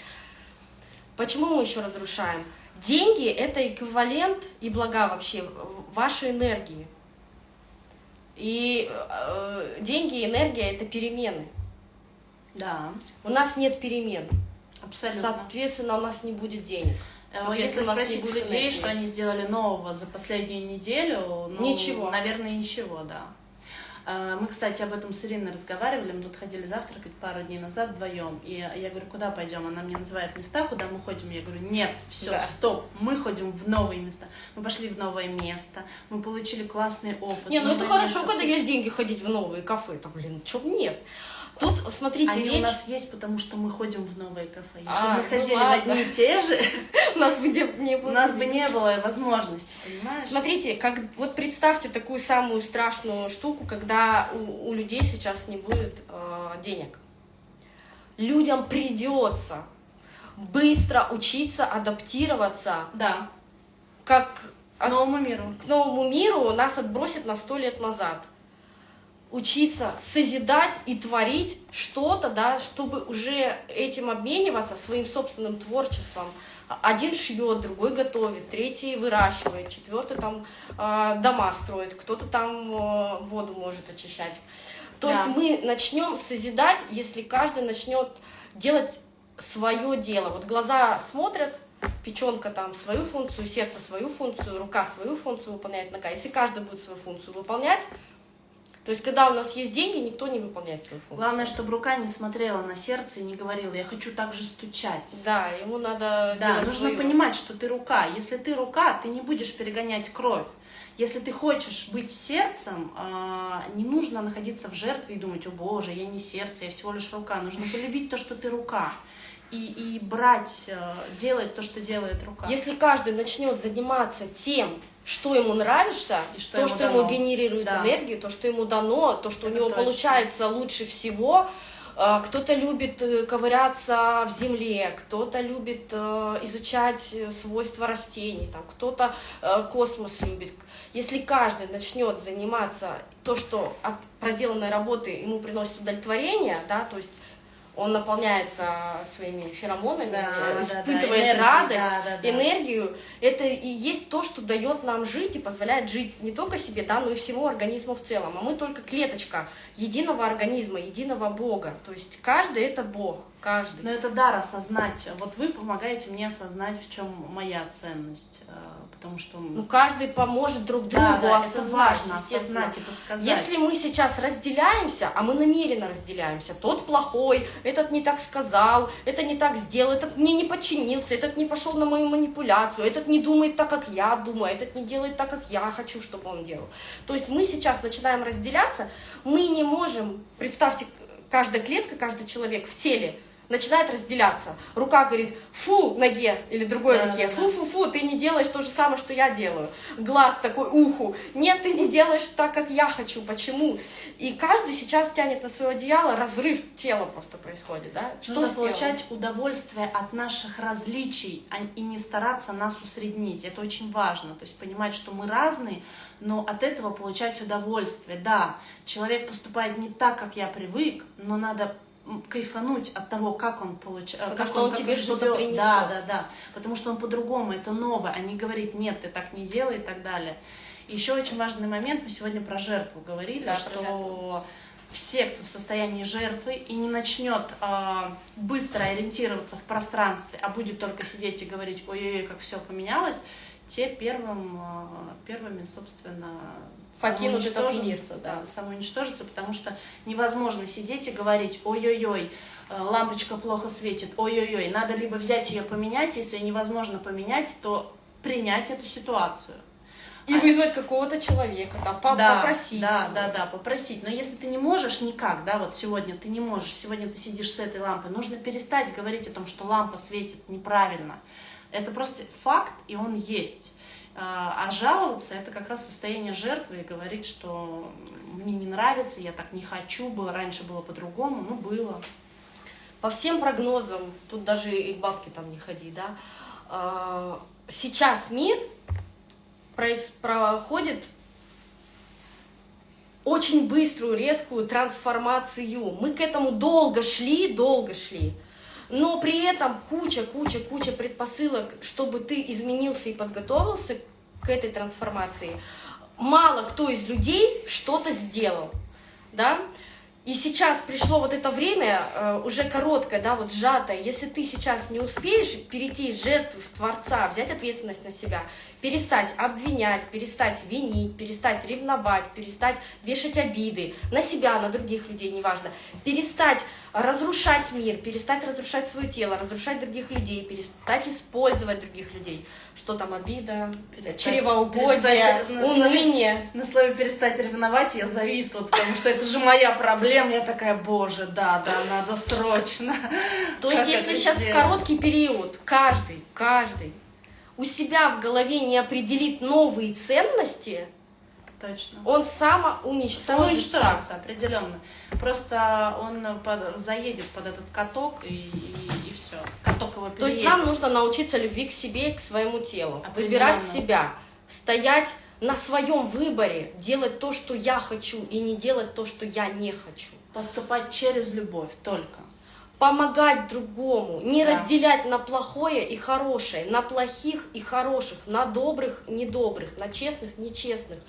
Почему мы еще разрушаем? Деньги – это эквивалент и блага вообще вашей энергии. И э, деньги и энергия – это перемены. Да, У нас нет перемен. абсолютно. Соответственно, у нас не будет денег. Э, Если у спросить будет людей, что они сделали нового за последнюю неделю, ну, Ничего. Наверное, ничего, да. Э, Мы, кстати, об этом с Ириной разговаривали. Мы тут ходили завтракать пару дней назад вдвоем. И я говорю, куда пойдем? Она мне называет места, куда мы ходим. Я говорю, нет, все, Да. стоп, мы ходим в новые места. Мы пошли в новое место, мы получили классный опыт. Не, ну это хорошо, место когда есть деньги ходить в новые кафе, там, блин, б нет. Тут, смотрите, Они у речь... нас есть, потому что мы ходим в новые кафе. Если А, мы ну ходили в ладно. одни и те же, *laughs* у нас бы не, не было. у нас бы не было возможности, понимаешь? Смотрите, как, вот представьте такую самую страшную штуку, когда у, у людей сейчас не будет э, денег. Людям придется быстро учиться адаптироваться Да, как к новому миру. к новому миру нас отбросит на сто лет назад. Учиться созидать и творить что-то, да, чтобы уже этим обмениваться своим собственным творчеством. Один шьет, другой готовит, третий выращивает, четвертый там э, дома строит, кто-то там э, воду может очищать. То Да. есть мы начнем созидать, если каждый начнет делать свое дело. Вот глаза смотрят, печенка там свою функцию, сердце свою функцию, рука свою функцию выполняет, нога. Если каждый будет свою функцию выполнять, то есть когда у нас есть деньги, никто не выполняет свою функцию. Главное, чтобы рука не смотрела на сердце и не говорила, я хочу так же стучать. Да, ему надо Да, нужно своё. понимать, что ты рука. Если ты рука, ты не будешь перегонять кровь. Если ты хочешь быть сердцем, а, не нужно находиться в жертве и думать, о боже, я не сердце, я всего лишь рука. Нужно полюбить то, что ты рука. И, и брать, э, делать то, что делает рука. Если каждый начнет заниматься тем, что ему нравится, И что то, ему что дано. ему генерирует Да. энергию, то, что ему дано, то, что Это у него точно. получается лучше всего. Э, Кто-то любит э, ковыряться в земле, кто-то любит изучать свойства растений, там, кто-то космос любит. Если каждый начнет заниматься то, что от проделанной работы ему приносит удовлетворение, да, то есть он наполняется своими феромонами, Да, э, да, да, испытывает энергией, радость, да, да, да. энергию. Это и есть то, что дает нам жить и позволяет жить не только себе, да, но и всему организму в целом. А мы только клеточка единого организма, единого Бога. То есть каждый это Бог. Каждый. Но это дар осознать. Вот вы помогаете мне осознать, в чем моя ценность. Потому что... Ну, каждый поможет друг другу да, да, осознать, важно, осознать и подсказать. Если мы сейчас разделяемся, а мы намеренно разделяемся, тот плохой, этот не так сказал, это не так сделал, этот мне не подчинился, этот не пошел на мою манипуляцию, этот не думает так, как я думаю, этот не делает так, как я хочу, чтобы он делал. То есть мы сейчас начинаем разделяться, мы не можем, представьте, каждая клетка, каждый человек в теле начинает разделяться. Рука говорит «фу» ноге или другой Да, руке, фу-фу-фу, ты не делаешь то же самое, что я делаю. Глаз такой уху, нет, ты не делаешь так, как я хочу, почему? И каждый сейчас тянет на свое одеяло, разрыв тела просто происходит, да? Что Нужно получать удовольствие от наших различий а- и не стараться нас усреднить. Это очень важно. То есть понимать, что мы разные, но от этого получать удовольствие. Да, человек поступает не так, как я привык, но надо кайфануть от того, как он получает, Потому что он тебе что-то принесет. Да, да, да. Потому что он по-другому, это новое, а не говорит, нет, ты так не делай и так далее. Еще очень важный момент, мы сегодня про жертву говорили, Да, что жертву. все, кто в состоянии жертвы и не начнет а, быстро ориентироваться в пространстве, а будет только сидеть и говорить, ой-ой-ой, как все поменялось, те первым, а, первыми, собственно, Покинут самоуничтожатся, мир, да. самоуничтожатся, потому что невозможно сидеть и говорить, ой-ой-ой, э, лампочка плохо светит, ой-ой-ой, надо либо взять ее поменять, если ее невозможно поменять, то принять эту ситуацию. И вызвать какого-то человека, там, по- да, попросить. Да, его. да, да, попросить. Но если ты не можешь никак, да, вот сегодня ты не можешь, сегодня ты сидишь с этой лампой, нужно перестать говорить о том, что лампа светит неправильно. Это просто факт, и он есть. А а жаловаться это как раз состояние жертвы и говорить, что мне не нравится, я так не хочу, было раньше было по-другому, ну было. По всем прогнозам, тут даже и к бабке там не ходи, да, а, сейчас мир проходит очень быструю, резкую трансформацию. Мы к этому долго шли, долго шли. Но при этом куча, куча, куча предпосылок, чтобы ты изменился и подготовился к этой трансформации. Мало кто из людей что-то сделал, да? И сейчас пришло вот это время, э, уже короткое, да, вот сжатое. Если ты сейчас не успеешь перейти из жертвы в Творца, взять ответственность на себя, перестать обвинять, перестать винить, перестать ревновать, перестать вешать обиды на себя, на других людей, неважно, перестать разрушать мир, перестать разрушать свое тело, разрушать других людей, перестать использовать других людей. Что там, обида, Перестать- чревоугодие, перестать на слове- уныние. На слове перестать ревновать я зависла, потому что это же моя проблема. Я такая, боже, да, да, надо срочно. То есть, если сейчас в короткий период каждый, каждый у себя в голове не определит новые ценности, Точно. он самоуничтожится. Самоуничтожится, определенно. Просто он под- заедет под этот каток и, все. Каток его То есть переедет. нам нужно научиться любви к себе и к своему телу, выбирать себя, стоять на своем выборе, делать то, что я хочу, и не делать то, что я не хочу. Поступать через любовь только. Помогать другому, не Да. разделять на плохое и хорошее, на плохих и хороших, на добрых, недобрых, на честных, нечестных.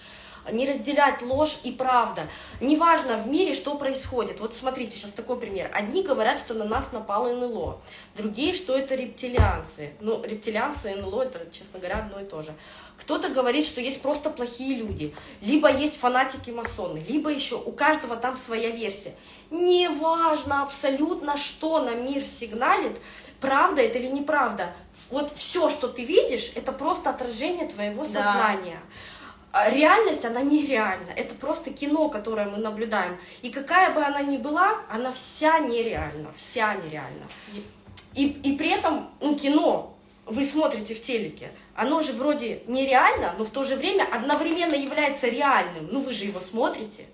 Не разделять ложь и правда. Неважно в мире, что происходит. Вот смотрите, сейчас такой пример. Одни говорят, что на нас напало НЛО, другие, что это рептилианцы. Ну, рептилианцы и НЛО, это, честно говоря, одно и то же. Кто-то говорит, что есть просто плохие люди, либо есть фанатики-масоны, либо еще у каждого там своя версия. Неважно абсолютно, что на мир сигналит, правда это или неправда. Вот все, что ты видишь, это просто отражение твоего Да. сознания. А Реальность, она нереальна. Это просто кино, которое мы наблюдаем. И какая бы она ни была, она вся нереальна. Вся нереальна. И, и при этом, ну, кино вы смотрите в телеке, оно же вроде нереально, но в то же время одновременно является реальным. Ну, вы же его смотрите.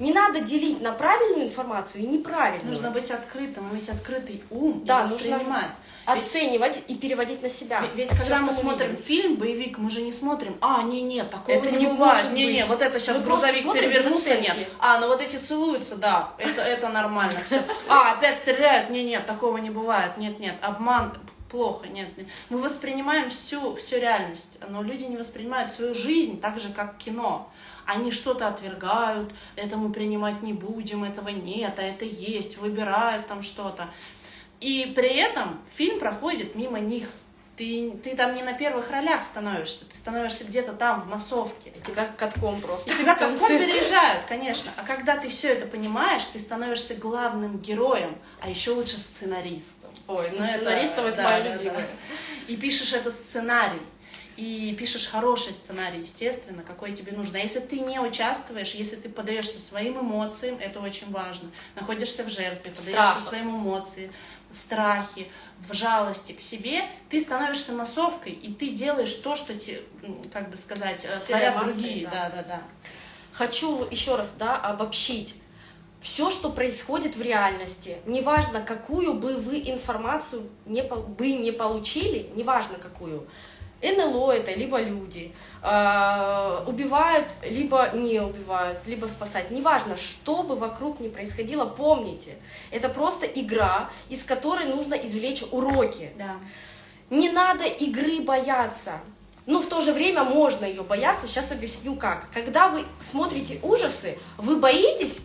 Не надо делить на правильную информацию и неправильную. Нужно быть открытым, иметь открытый ум Да, и нужно воспринимать. Ведь- оценивать и переводить на себя. Ведь, ведь когда что мы смотрим видим. фильм, боевик, мы же не смотрим, а, не, нет, такого Это не не бывает, может не, не, быть. вот это сейчас Мы грузовик перевернулся, нет, а, ну вот эти целуются, да, это, это нормально, все, *laughs* а, опять стреляют, не, нет, такого не бывает, нет, нет, обман, плохо, нет. Мы воспринимаем всю, всю реальность, но люди не воспринимают свою жизнь так же, как кино. Они что-то отвергают, это мы принимать не будем, этого нет, а это есть, выбирают там что-то. И при этом фильм проходит мимо них. Ты, ты там не на первых ролях становишься, ты становишься где-то там, в массовке. И тебя катком просто. И тебя *laughs* катком переезжают, конечно. А когда ты все это понимаешь, ты становишься главным героем, а еще лучше сценаристом. Ой, ну, ну сценаристом это, это да, моя да, любимая. Да. И пишешь этот сценарий и пишешь хороший сценарий, естественно, какой тебе нужно. А если ты не участвуешь, если ты подаешься своим эмоциям, это очень важно. Находишься в жертве, подаешься своим эмоциям, страхи, в жалости к себе, ты становишься массовкой, и ты делаешь то, что тебе, как бы сказать, э, творят другие. Да. да, да, да. Хочу еще раз да, обобщить. Все, что происходит в реальности, неважно, какую бы вы информацию не, бы не получили, неважно какую, НЛО это либо люди, э, убивают, либо не убивают, либо спасать. Неважно, что бы вокруг ни происходило, помните, это просто игра, из которой нужно извлечь уроки. Да. Не надо игры бояться. Но в то же время можно ее бояться. Сейчас объясню как. Когда вы смотрите ужасы, вы боитесь,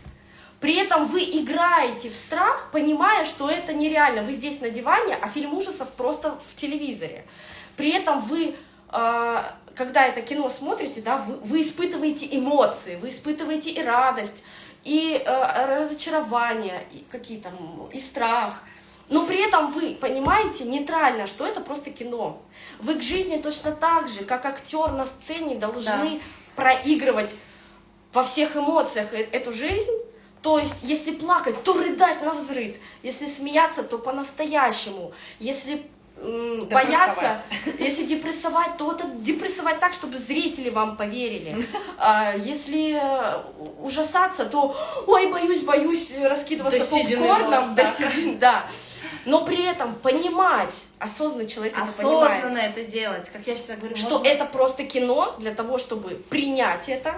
при этом вы играете в страх, понимая, что это нереально. Вы здесь на диване, а фильм ужасов просто в телевизоре. При этом вы, а, когда это кино смотрите, да, вы, вы испытываете эмоции, вы испытываете и радость, и а, разочарование, и какие там, и страх. Но при этом вы понимаете нейтрально, что это просто кино. Вы к жизни точно так же, как актер на сцене, должны да. проигрывать во всех эмоциях э, эту жизнь. То есть, если плакать, то рыдать на взрыв. Если смеяться, то по-настоящему. Если бояться, если депрессовать, то это депрессовать так, чтобы зрители вам поверили. А, если э, ужасаться, то ой, боюсь, боюсь раскидываться попкорном, да, да. Но при этом понимать, осознанный человек Осознанно это понимает. это делать, как я всегда говорю. Что можно... это просто кино для того, чтобы принять это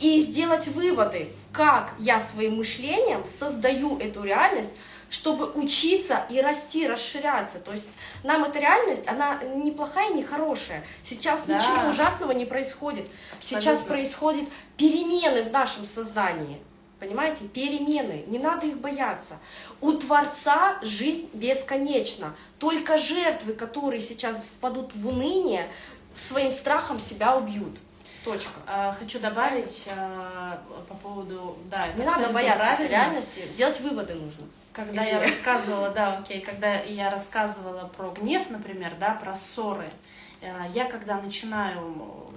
и сделать выводы, как я своим мышлением создаю эту реальность, чтобы учиться и расти, расширяться. То есть нам эта реальность, она не плохая, не хорошая. Сейчас да. ничего ужасного не происходит. Абсолютно. Сейчас происходят перемены в нашем сознании. Понимаете, перемены, не надо их бояться. У Творца жизнь бесконечна. Только жертвы, которые сейчас впадут в уныние, своим страхом себя убьют. Точка. А, хочу добавить а, по поводу, да, не надо бояться реальности, делать выводы нужно. Когда я рассказывала, да, окей, когда я рассказывала про гнев, например, да, про ссоры, э, я когда начинаю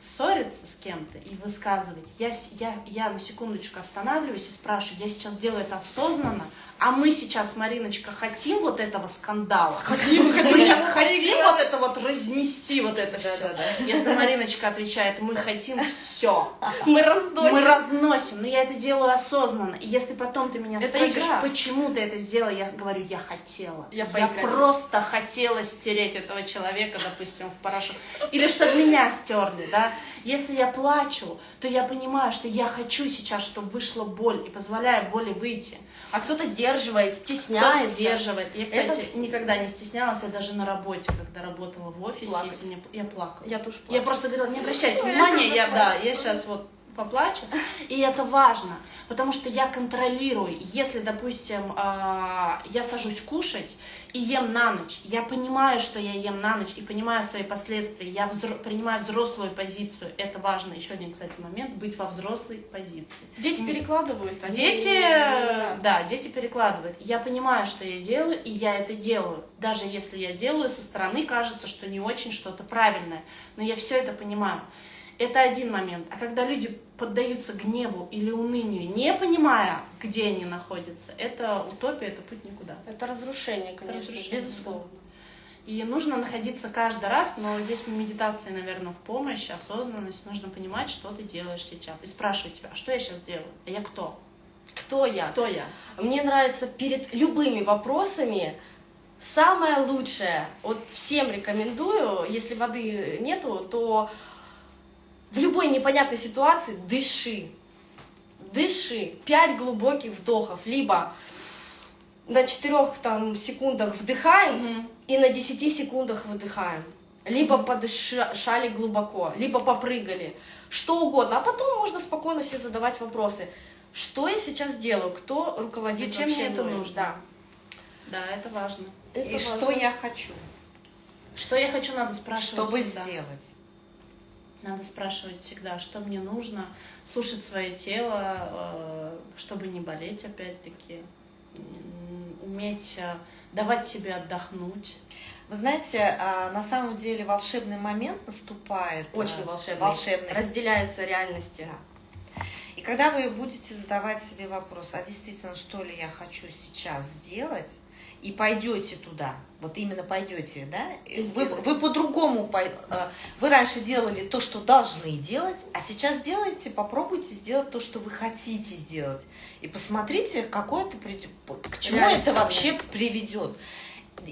ссориться с кем-то и высказывать, я, я, я на секундочку останавливаюсь и спрашиваю, я сейчас делаю это осознанно, а мы сейчас, Мариночка, хотим вот этого скандала. Хотим, хотим. Мы сейчас хотим вот это вот разнести, вот это все. Да, да. Если Мариночка отвечает, мы хотим все. Мы разносим. Мы разносим, но я это делаю осознанно. И если потом ты меня это спросишь, игра. почему ты это сделала, я говорю, я хотела. Я, я просто хотела стереть этого человека, допустим, в порошок. Или чтобы меня стерли, да. Если я плачу, то я понимаю, что я хочу сейчас, чтобы вышла боль и позволяю боли выйти. А кто-то сдерживает, стесняется. Кто-то сдерживает. Я, кстати, это... никогда не стеснялась, я даже на работе, когда работала в офисе, Плакать. если мне... я плакала. Я тоже плакала. Я просто говорила, не обращайте ну, внимания, я да, я сейчас вот поплачу. И это важно, потому что я контролирую. Если, допустим, а, я сажусь кушать и ем на ночь, я понимаю, что я ем на ночь и понимаю свои последствия, я взро принимаю взрослую позицию. Это важно. Еще один, кстати, момент, быть во взрослой позиции. Дети перекладывают. Они... Дети, да. да, дети перекладывают. Я понимаю, что я делаю, и я это делаю. Даже если я делаю, со стороны кажется, что не очень что-то правильное. Но я все это понимаю. Это один момент. А когда люди поддаются гневу или унынию, не понимая, где они находятся, это утопия, это путь никуда. Это разрушение, конечно, это разрушение, безусловно. И нужно находиться каждый раз, но здесь медитация, наверное, в помощь, осознанность. Нужно понимать, что ты делаешь сейчас. И спрашивать тебя, а что я сейчас делаю? А я кто? Кто я? Кто я? Мне нравится перед любыми вопросами самое лучшее, вот всем рекомендую, если воды нету, то в любой непонятной ситуации дыши. Дыши. Пять глубоких вдохов. Либо на четырех там, секундах вдыхаем mm и на десяти секундах выдыхаем. Либо подышали глубоко, либо попрыгали. Что угодно. А потом можно спокойно себе задавать вопросы. Что я сейчас делаю? Кто руководит Зачем мне это нужно? Да. Да, это важно. Это И важно. что я хочу, Что я хочу, надо спрашивать чтобы сделать. Надо спрашивать всегда, что мне нужно, слушать свое тело, э, чтобы не болеть, опять-таки, уметь э, давать себе отдохнуть. Вы знаете, а, на самом деле волшебный момент наступает. Очень а, волшебный. волшебный. Разделяется реальности. И когда вы будете задавать себе вопрос, а действительно, что ли я хочу сейчас сделать, и пойдете туда, вот именно пойдете, да, вы, вы по-другому, э, вы раньше делали то, что должны делать, а сейчас делайте, попробуйте сделать то, что вы хотите сделать, и посмотрите, какое это к чему Реальность это вообще приведет.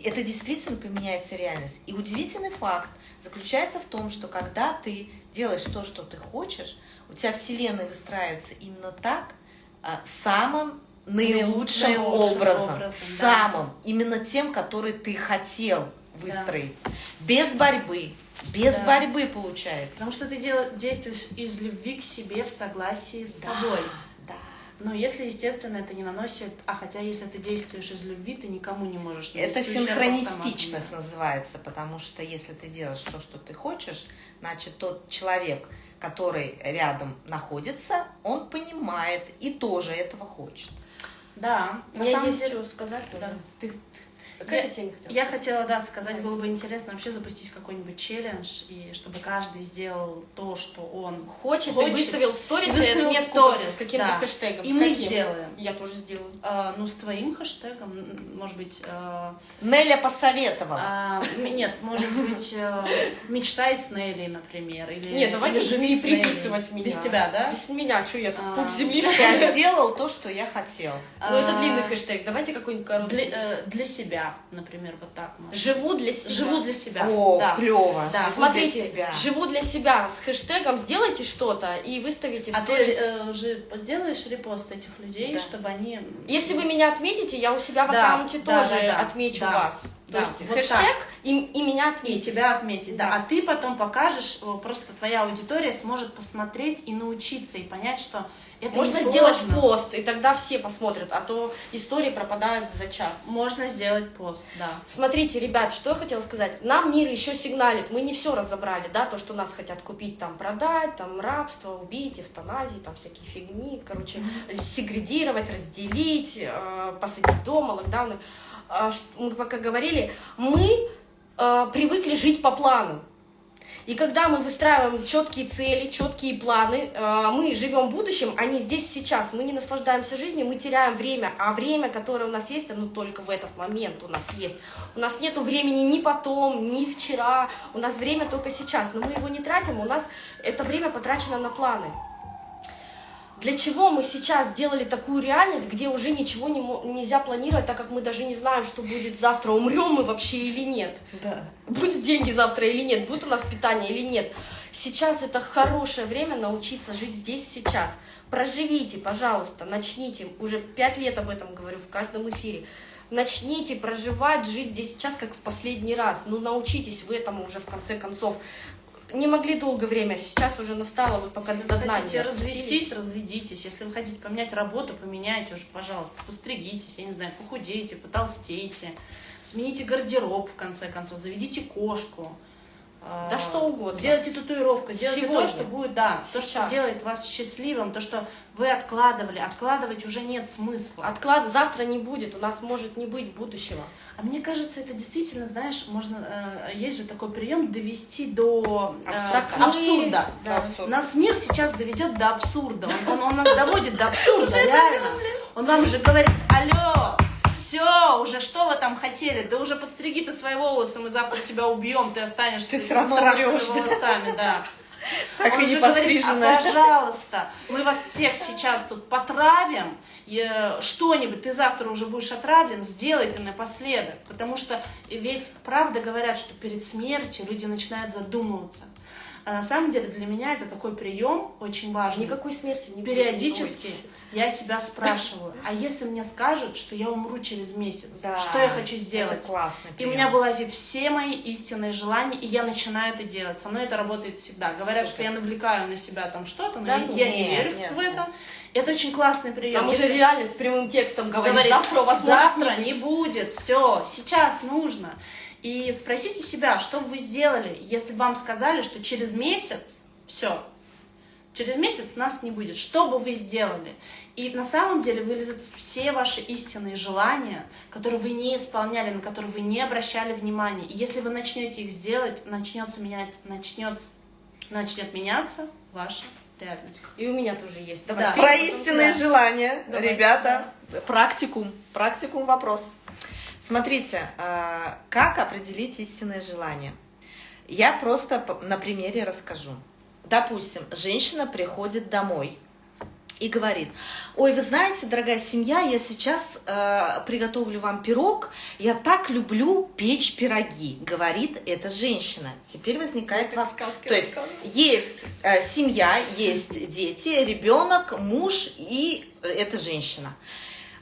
Это действительно поменяется реальность. И удивительный факт заключается в том, что когда ты делаешь то, что ты хочешь, у тебя вселенная выстраивается именно так, а, самым наилучшим, Наилучшим образом, образом, да. самым, именно тем, который ты хотел выстроить. Без борьбы, без Да. борьбы получается. Потому что ты дел- действуешь из любви к себе в согласии с Да, собой. да. Но если, естественно, это не наносит... А хотя, если ты действуешь из любви, ты никому не можешь Это синхронистичность называется, потому что если ты делаешь то, что ты хочешь, значит тот человек, который рядом находится, он понимает и тоже этого хочет. Да, на Мне самом есть деле... что сказать тоже. Да. Ты, ты- Я- какая теме хотела? Я хотела, да, сказать, было бы интересно вообще запустить какой-нибудь челлендж, и чтобы каждый сделал то, что он Хочет, Хочет. и выставил в сторис, выставил отметку сторис, с каким-то да. хэштегом. И С мы каким? сделаем. Я тоже сделаю. э, ну, с твоим хэштегом, может быть, э, Неля посоветовала. а, нет, может быть, э, мечтай с Нелли, например, или Нет, давайте же не приписывать меня. Без тебя, да? Без меня, что я тут, А, пуп земли, что ли? Я сделал то, что я хотел. Ну, это А, длинный хэштег, давайте какой-нибудь короткий. Для, э, для себя, например, вот так. можно. Живу для себя. Живу для себя. О, да. клево. Да, Живу Смотрите, для себя. живу для себя с хэштегом, сделайте что-то и выставите в А ты сторис. э, уже сделаешь репост этих людей, Да. чтобы они... Если вы меня отметите, я у себя в Да, аккаунте да, тоже да, да, отмечу да, вас. То да, есть вот хэштег и, и меня И отметить. тебя отметить, да. Да. А ты потом покажешь, просто твоя аудитория сможет посмотреть и научиться, и понять, что это Можно сделать пост, и тогда все посмотрят, а то истории пропадают за час. Можно сделать пост, да. Смотрите, ребят, что я хотела сказать. Нам мир еще сигналит, мы не все разобрали, да, то, что нас хотят купить, там, продать, там, рабство, убить, эвтаназии, там, всякие фигни, короче, сегрегировать, разделить, э, посадить дома, локдауны. Ш- мы пока говорили, мы э, привыкли жить по плану. И когда мы выстраиваем четкие цели, четкие планы, э, мы живем будущим, а не здесь сейчас. Мы не наслаждаемся жизнью, мы теряем время, а время, которое у нас есть, оно только в этот момент у нас есть. У нас нету времени ни потом, ни вчера, у нас время только сейчас, но мы его не тратим, у нас это время потрачено на планы. Для чего мы сейчас сделали такую реальность, где уже ничего не нельзя планировать, так как мы даже не знаем, что будет завтра, умрем мы вообще или нет Да. будут деньги завтра или нет, будет у нас питание или нет. Сейчас это хорошее время научиться жить здесь сейчас. Проживите, пожалуйста, начните, уже пять лет об этом говорю в каждом эфире. Начните проживать, жить здесь сейчас, как в последний раз. Ну, научитесь вы этому уже в конце концов. Не могли долгое время, а сейчас уже настало, вот пока до вы дна не развестись, разведитесь. Если вы хотите поменять работу, поменяйте уже, пожалуйста. Постригитесь, я не знаю, похудейте, потолстейте. Смените гардероб, в конце концов, заведите кошку. Да А, что угодно. Сделайте татуировку, сделайте Сегодня. то, что будет, да, то, что Сейчас. делает вас счастливым, то, что вы откладывали. Откладывать уже нет смысла. Отклад завтра не будет, у нас может не быть будущего. А мне кажется, это действительно, знаешь, можно, э, есть же такой прием довести до э, мы- абсурда. Да. Абсурд. Нас мир сейчас доведет до абсурда. Он, он- он нас доводит до *laughs* абсурда, реально. Он вам уже говорит, алло, все, уже что вы там хотели? Да уже подстриги ты свои волосы, мы завтра тебя убьем, ты останешься Ты с страшными волосами, да. *laughs* Так Он и не же говорит, а, пожалуйста, мы вас всех сейчас тут потравим, э, что-нибудь, ты завтра уже будешь отравлен, сделай ты напоследок. Потому что ведь правда говорят, что перед смертью люди начинают задумываться. А на самом деле для меня это такой прием очень важный. Никакой смерти не Периодически бойтесь. Я себя спрашиваю, а если мне скажут, что я умру через месяц, Да, что я хочу сделать? Классно. И у меня вылазит все мои истинные желания, и я начинаю это делать. Со мной это работает всегда. Говорят, Супер. что я навлекаю на себя там что-то, но Да я, ну, я не нет, верю нет, в это. Это очень классный прием. Там уже Если- реально с прямым текстом говорит, говорит, завтра у вас завтра не быть». будет, все, сейчас нужно. И спросите себя, что бы вы сделали, если вам сказали, что через месяц все, через месяц нас не будет, что бы вы сделали? И на самом деле вылезут все ваши истинные желания, которые вы не исполняли, на которые вы не обращали внимания. И если вы начнете их сделать, начнется менять, начнется, начнет меняться ваша реальность. И у меня тоже есть. Да. Давай. ты Про истинные я. желания, Давай. ребята, практикум, практикум вопрос. Смотрите, а, как определить истинное желание? Я просто на примере расскажу. Допустим, женщина приходит домой и говорит, ой, вы знаете, дорогая семья, я сейчас э, приготовлю вам пирог, я так люблю печь пироги, говорит эта женщина. Теперь возникает вопрос. То есть есть э, семья, есть дети, ребенок, муж и э, эта женщина.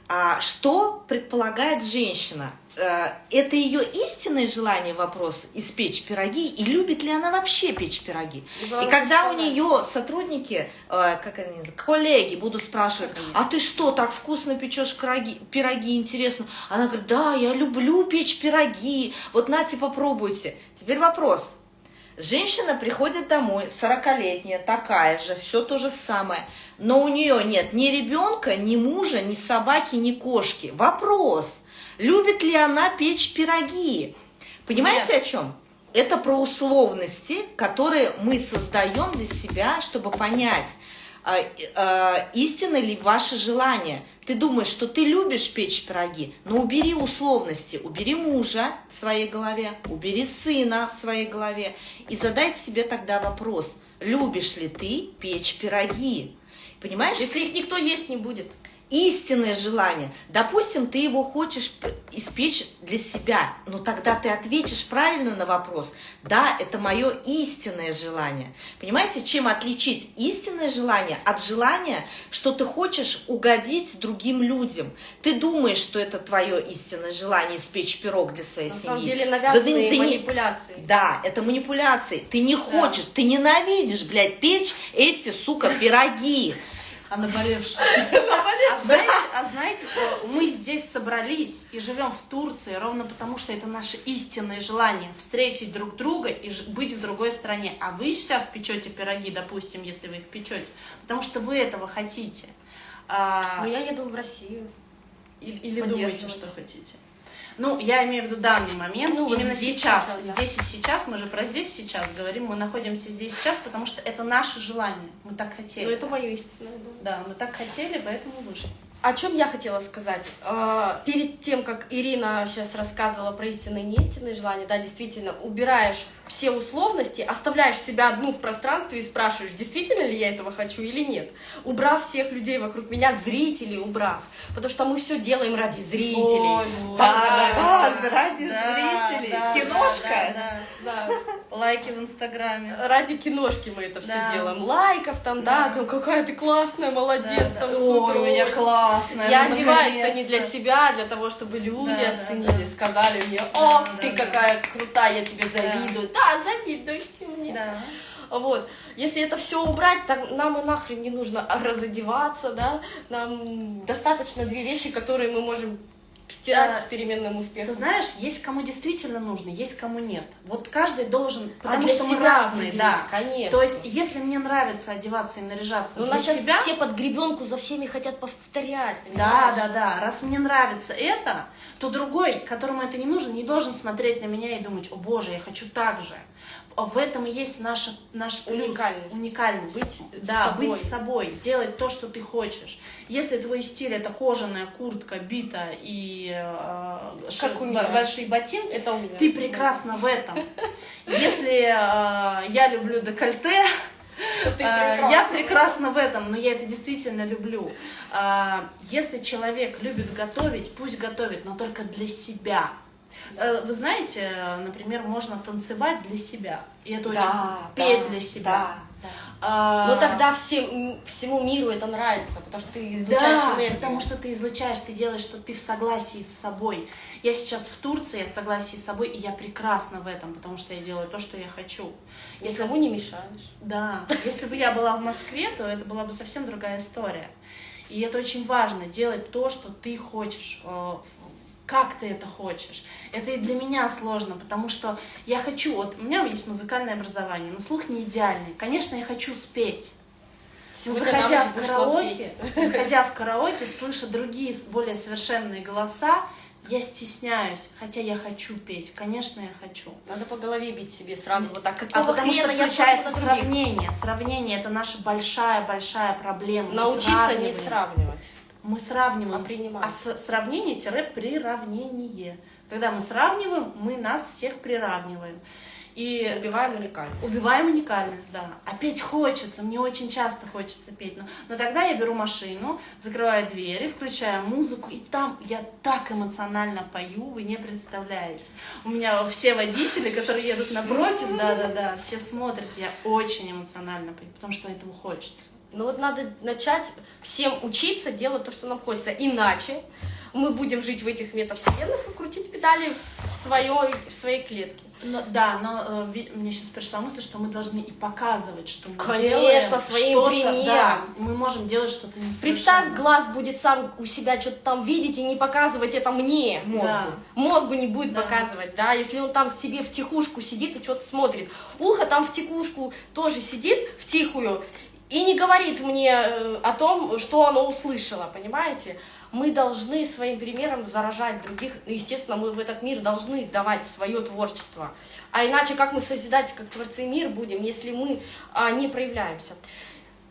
А что предполагает женщина? Э, Это ее истинное желание вопрос испечь пироги, и любит ли она вообще печь пироги? И она когда у нее сотрудники, э, как они коллеги будут спрашивать, а ты что, так вкусно печешь пироги, пироги, интересно? Она говорит, да, я люблю печь пироги, вот нате, попробуйте. Теперь вопрос. Женщина приходит домой, 40-летняя, такая же, все то же самое, но у нее нет ни ребенка, ни мужа, ни собаки, ни кошки. Вопрос, любит ли она печь пироги? Понимаете Нет. о чем? Это про условности, которые мы создаем для себя, чтобы понять, а, а, истинно ли ваше желание. Ты думаешь, что ты любишь печь пироги, но убери условности, убери мужа в своей голове, убери сына в своей голове и задайте себе тогда вопрос, любишь ли ты печь пироги? Понимаешь? Если их никто есть не будет. Истинное желание. Допустим, ты его хочешь испечь для себя, но тогда ты ответишь правильно на вопрос. Да, это мое истинное желание. Понимаете, чем отличить истинное желание от желания, что ты хочешь угодить другим людям? Ты думаешь, что это твое истинное желание испечь пирог для своей На семьи. самом деле Да навязанные ты- ты не- манипуляции. да, это манипуляции. Ты не хочешь, ты ненавидишь, блядь, печь эти, сука, пироги. А наболевшая. А знаете, а знаете, э, мы здесь собрались и живем в Турции ровно потому, что это наше истинное желание встретить друг друга и быть в другой стране. А вы сейчас печете пироги, допустим, если вы их печете, потому что вы этого хотите. А, Но я еду в Россию. или или думаете, что хотите. Ну, я имею в виду данный момент, Ну, вот именно здесь сейчас, сейчас, да. здесь и сейчас, мы же про здесь сейчас говорим, мы находимся здесь сейчас, потому что это наше желание, мы так хотели. Ну, это мое истинное. да. Да, мы так хотели, поэтому вышли. О чем я хотела сказать? Э, Перед тем, как Ирина сейчас рассказывала про истинные и неистинные желания, да, действительно, убираешь все условности, оставляешь себя одну в пространстве и спрашиваешь, действительно ли я этого хочу или нет. Убрав всех людей вокруг меня, зрителей убрав. Потому что мы все делаем ради зрителей. Ой, Да, да, ради Да, зрителей. да, Киношка. да, да, Да. да. Лайки в Инстаграме. Ради киношки мы это все Да. делаем. Лайков там, да, Да. там какая ты классная, молодец, Да, там да. супер. Ой, у меня классная. Я ну, одеваюсь-то не для себя, а для того, чтобы люди Да, да, оценили, да. сказали мне, Да, о, да, ты да. какая крутая, я тебе завидую. Да, завидуешь ты мне. Да. Вот. Если это все убрать, так нам и нахрен не нужно разодеваться, да. Нам достаточно две вещи, которые мы можем стирать Да. с переменным успехом. Ты знаешь, есть кому действительно нужно, есть кому нет. Вот каждый должен, потому а что мы разные, да. конечно. То есть, если мне нравится одеваться и наряжаться Ну, для сейчас себя, все под гребенку за всеми хотят повторять. Да, понимаешь? да, да. Раз мне нравится это, то другой, которому это не нужно, не должен смотреть на меня и думать, о боже, я хочу так же. В этом и есть наша, наш плюс, Уникальность. уникальность. Быть да, собой. быть собой, делать то, что ты хочешь. Если твой стиль это кожаная куртка, бита и э, у меня. большие ботинки, Это у меня. ты прекрасна в этом. *laughs* Если э, я люблю декольте, а, прекрасна. Я прекрасна в этом, но я это действительно люблю. А, Если человек любит готовить, пусть готовит, но только для себя. Э, Вы знаете, например, можно танцевать для себя. И это очень Да, петь да, для себя. Да, да. А, Но тогда всем, всему миру это нравится, потому что ты излучаешь Да, энергию. потому что ты излучаешь, ты делаешь, что ты в согласии с собой. Я сейчас в Турции, я в согласии с собой, и я прекрасна в этом, потому что я делаю то, что я хочу. Если Никому не мешаешь. Да, если бы я была в Москве, то это была бы совсем другая история. И это очень важно, делать то, что ты хочешь, э, как ты это хочешь. Это и для меня сложно, потому что я хочу, вот у меня есть музыкальное образование, но слух не идеальный. Конечно, я хочу спеть. Но Сегодня заходя в караоке, *laughs* заходя в караоке, слыша другие более совершенные голоса, я стесняюсь, хотя я хочу петь. Конечно, я хочу. Надо по голове бить себе сразу вот так. А Какого потому что включается сравнение. Сравнение это наша большая-большая проблема. Научиться не сравнивать. Мы сравниваем. А принимать. А сравнение-приравнение. Когда мы сравниваем, мы нас всех приравниваем. И Убиваем уникальность. убиваем уникальность, да. А петь хочется, мне очень часто хочется петь. Но, но тогда я беру машину, закрываю двери, включаю музыку, и там я так эмоционально пою, вы не представляете. У меня все водители, которые едут напротив, да-да-да, все смотрят, я очень эмоционально пою, потому что этого хочется. Ну вот надо начать всем учиться делать то, что нам хочется. Иначе мы будем жить в этих метавселенных и крутить педали в своей, в своей клетке. Но, да, но э, мне сейчас пришла мысль, что мы должны и показывать, что мы Конечно, делаем своим примером. Да, мы можем делать что-то несовершенное. Представь, глаз будет сам у себя что-то там видеть и не показывать это мне. Мозгу. Да. Мозгу не будет Да. показывать, да, если он там себе в тихушку сидит и что-то смотрит. Ухо там в тихушку тоже сидит, в тихую, и не говорит мне э, о том, что оно услышало, понимаете? Мы должны своим примером заражать других. Ну, Естественно, мы в этот мир должны давать свое творчество. А иначе как мы созидать, как творцы мир будем, если мы а, не проявляемся?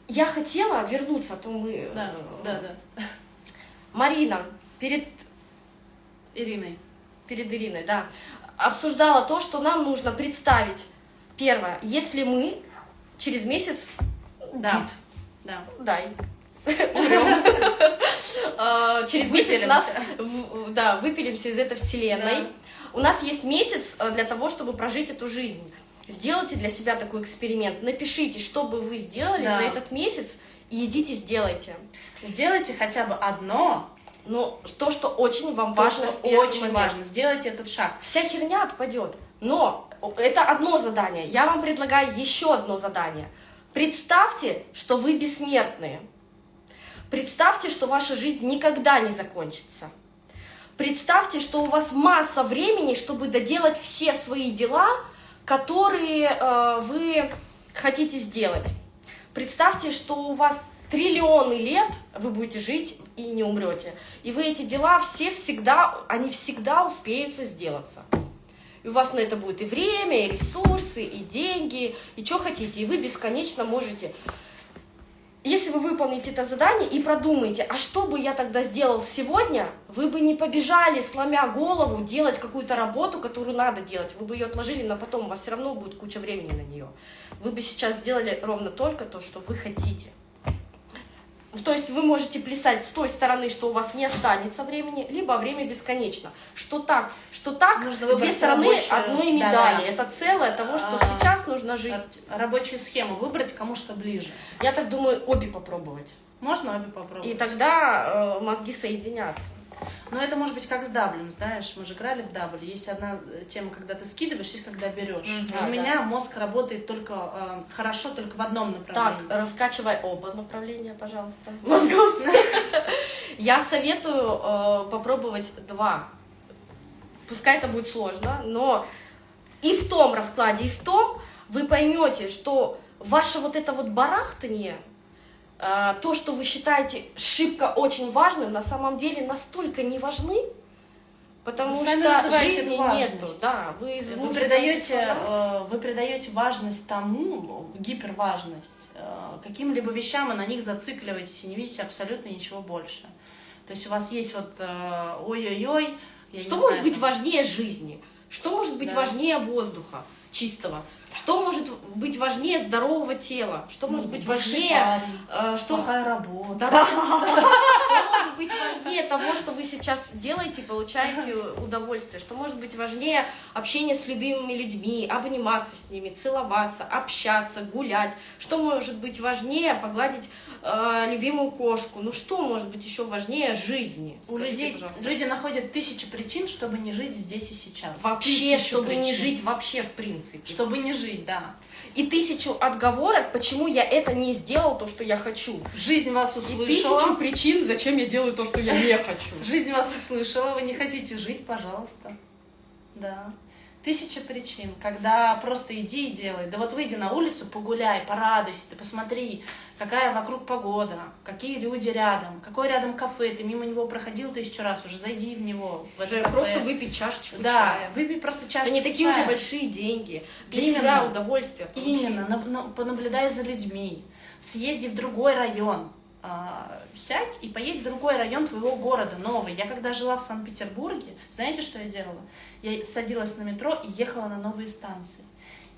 Я хотела вернуться, а то мы... Да, э, да, да. Марина, перед Ириной. перед Ириной, да, обсуждала то, что нам нужно представить. Первое, если мы через месяц, Да. Дид, Да. дай, *laughs* умрем, *laughs* А, через месяц нас, да, выпилимся из этой вселенной. У нас есть месяц э, для того, чтобы прожить эту жизнь. Сделайте для себя такой эксперимент. Напишите, что бы вы сделали Да. за этот месяц, и идите сделайте. Сделайте хотя бы одно, Но то, что очень вам то, важно что очень момент. важно. Сделайте этот шаг. вся херня отпадет. Но это одно задание. Я вам предлагаю еще одно задание. Представьте, что вы бессмертные. Представьте, что ваша жизнь никогда не закончится. Представьте, что у вас масса времени, чтобы доделать все свои дела, которые э, вы хотите сделать. Представьте, что у вас триллионы лет вы будете жить и не умрете. И вы эти дела все всегда, они всегда успеются сделаться. И у вас на это будет и время, и ресурсы, и деньги, и что хотите. И вы бесконечно можете если вы выполните это задание и продумаете, а что бы я тогда сделал сегодня, вы бы не побежали, сломя голову, делать какую-то работу, которую надо делать. Вы бы ее отложили на потом, у вас все равно будет куча времени на нее. Вы бы сейчас сделали ровно только то, что вы хотите. То есть вы можете плясать с той стороны, что у вас не останется времени, либо время бесконечно. Что так, что так, Нужно две стороны рабочую- одной медали. да-да. Это целое того, что А, сейчас нужно жить. Рабочую схему выбрать кому что ближе. Я так думаю, обе попробовать. Можно обе попробовать? И тогда э, мозги соединятся. Но это может быть как с даблем, знаешь, мы же играли в дабль. Есть одна э, тема, когда ты скидываешь, есть когда берешь. Мгм. У Да, меня мозг работает только э, хорошо только в одном направлении. Так, раскачивай оба направления, пожалуйста. *laughs* Мозгов. Я советую э, попробовать два. Пускай это будет сложно, но и в том раскладе, и в том вы поймете, что ваше вот это вот барахтание, то, что вы считаете шибко очень важным, на самом деле настолько не важны, потому Вы что жизни важность. нету. Да, вы, Вы придаете, э, вы придаете важность тому, гиперважность, э, каким-либо вещам, и на них зацикливаетесь и не видите абсолютно ничего больше. То есть у вас есть вот э, ой-ой-ой, Что может знаю, быть там, важнее жизни? Что может быть Да. важнее воздуха чистого? Что может быть важнее здорового тела? Что может быть бывший важнее... э, что, плохая работа. Да, *laughs* может быть важнее того, что вы сейчас делаете, получаете удовольствие, что может быть важнее общение с любимыми людьми, обниматься с ними, целоваться, общаться, гулять, что может быть важнее погладить э, любимую кошку, ну что может быть еще важнее жизни? У Скажите, людей, пожалуйста. люди находят тысячи причин, чтобы не жить здесь и сейчас. Вообще, Тысячу чтобы не причин. жить вообще в принципе. Чтобы не жить, да. И тысячу отговорок, почему я это не сделал, то, что я хочу. Жизнь вас И услышала. тысячу причин, зачем я делаю то, что я не хочу. Жизнь вас услышала, вы не хотите жить, пожалуйста. Да. Тысяча причин, когда просто иди и делай. Да вот выйди на улицу, погуляй, порадуйся, ты посмотри, какая вокруг погода, какие люди рядом, какое рядом кафе, ты мимо него проходил тысячу раз, уже зайди в него. В это Уже кафе. просто выпить чашечку Да, чая. выпей просто Это чашечку не такие уже чая. большие деньги. Для Именно. себя удовольствие. получить. Именно, на- на- понаблюдай за людьми, съезди в другой район, а, сядь и поедь в другой район твоего города, новый. Я когда жила в Санкт-Петербурге, знаете, что я делала? Я садилась на метро и ехала на новые станции.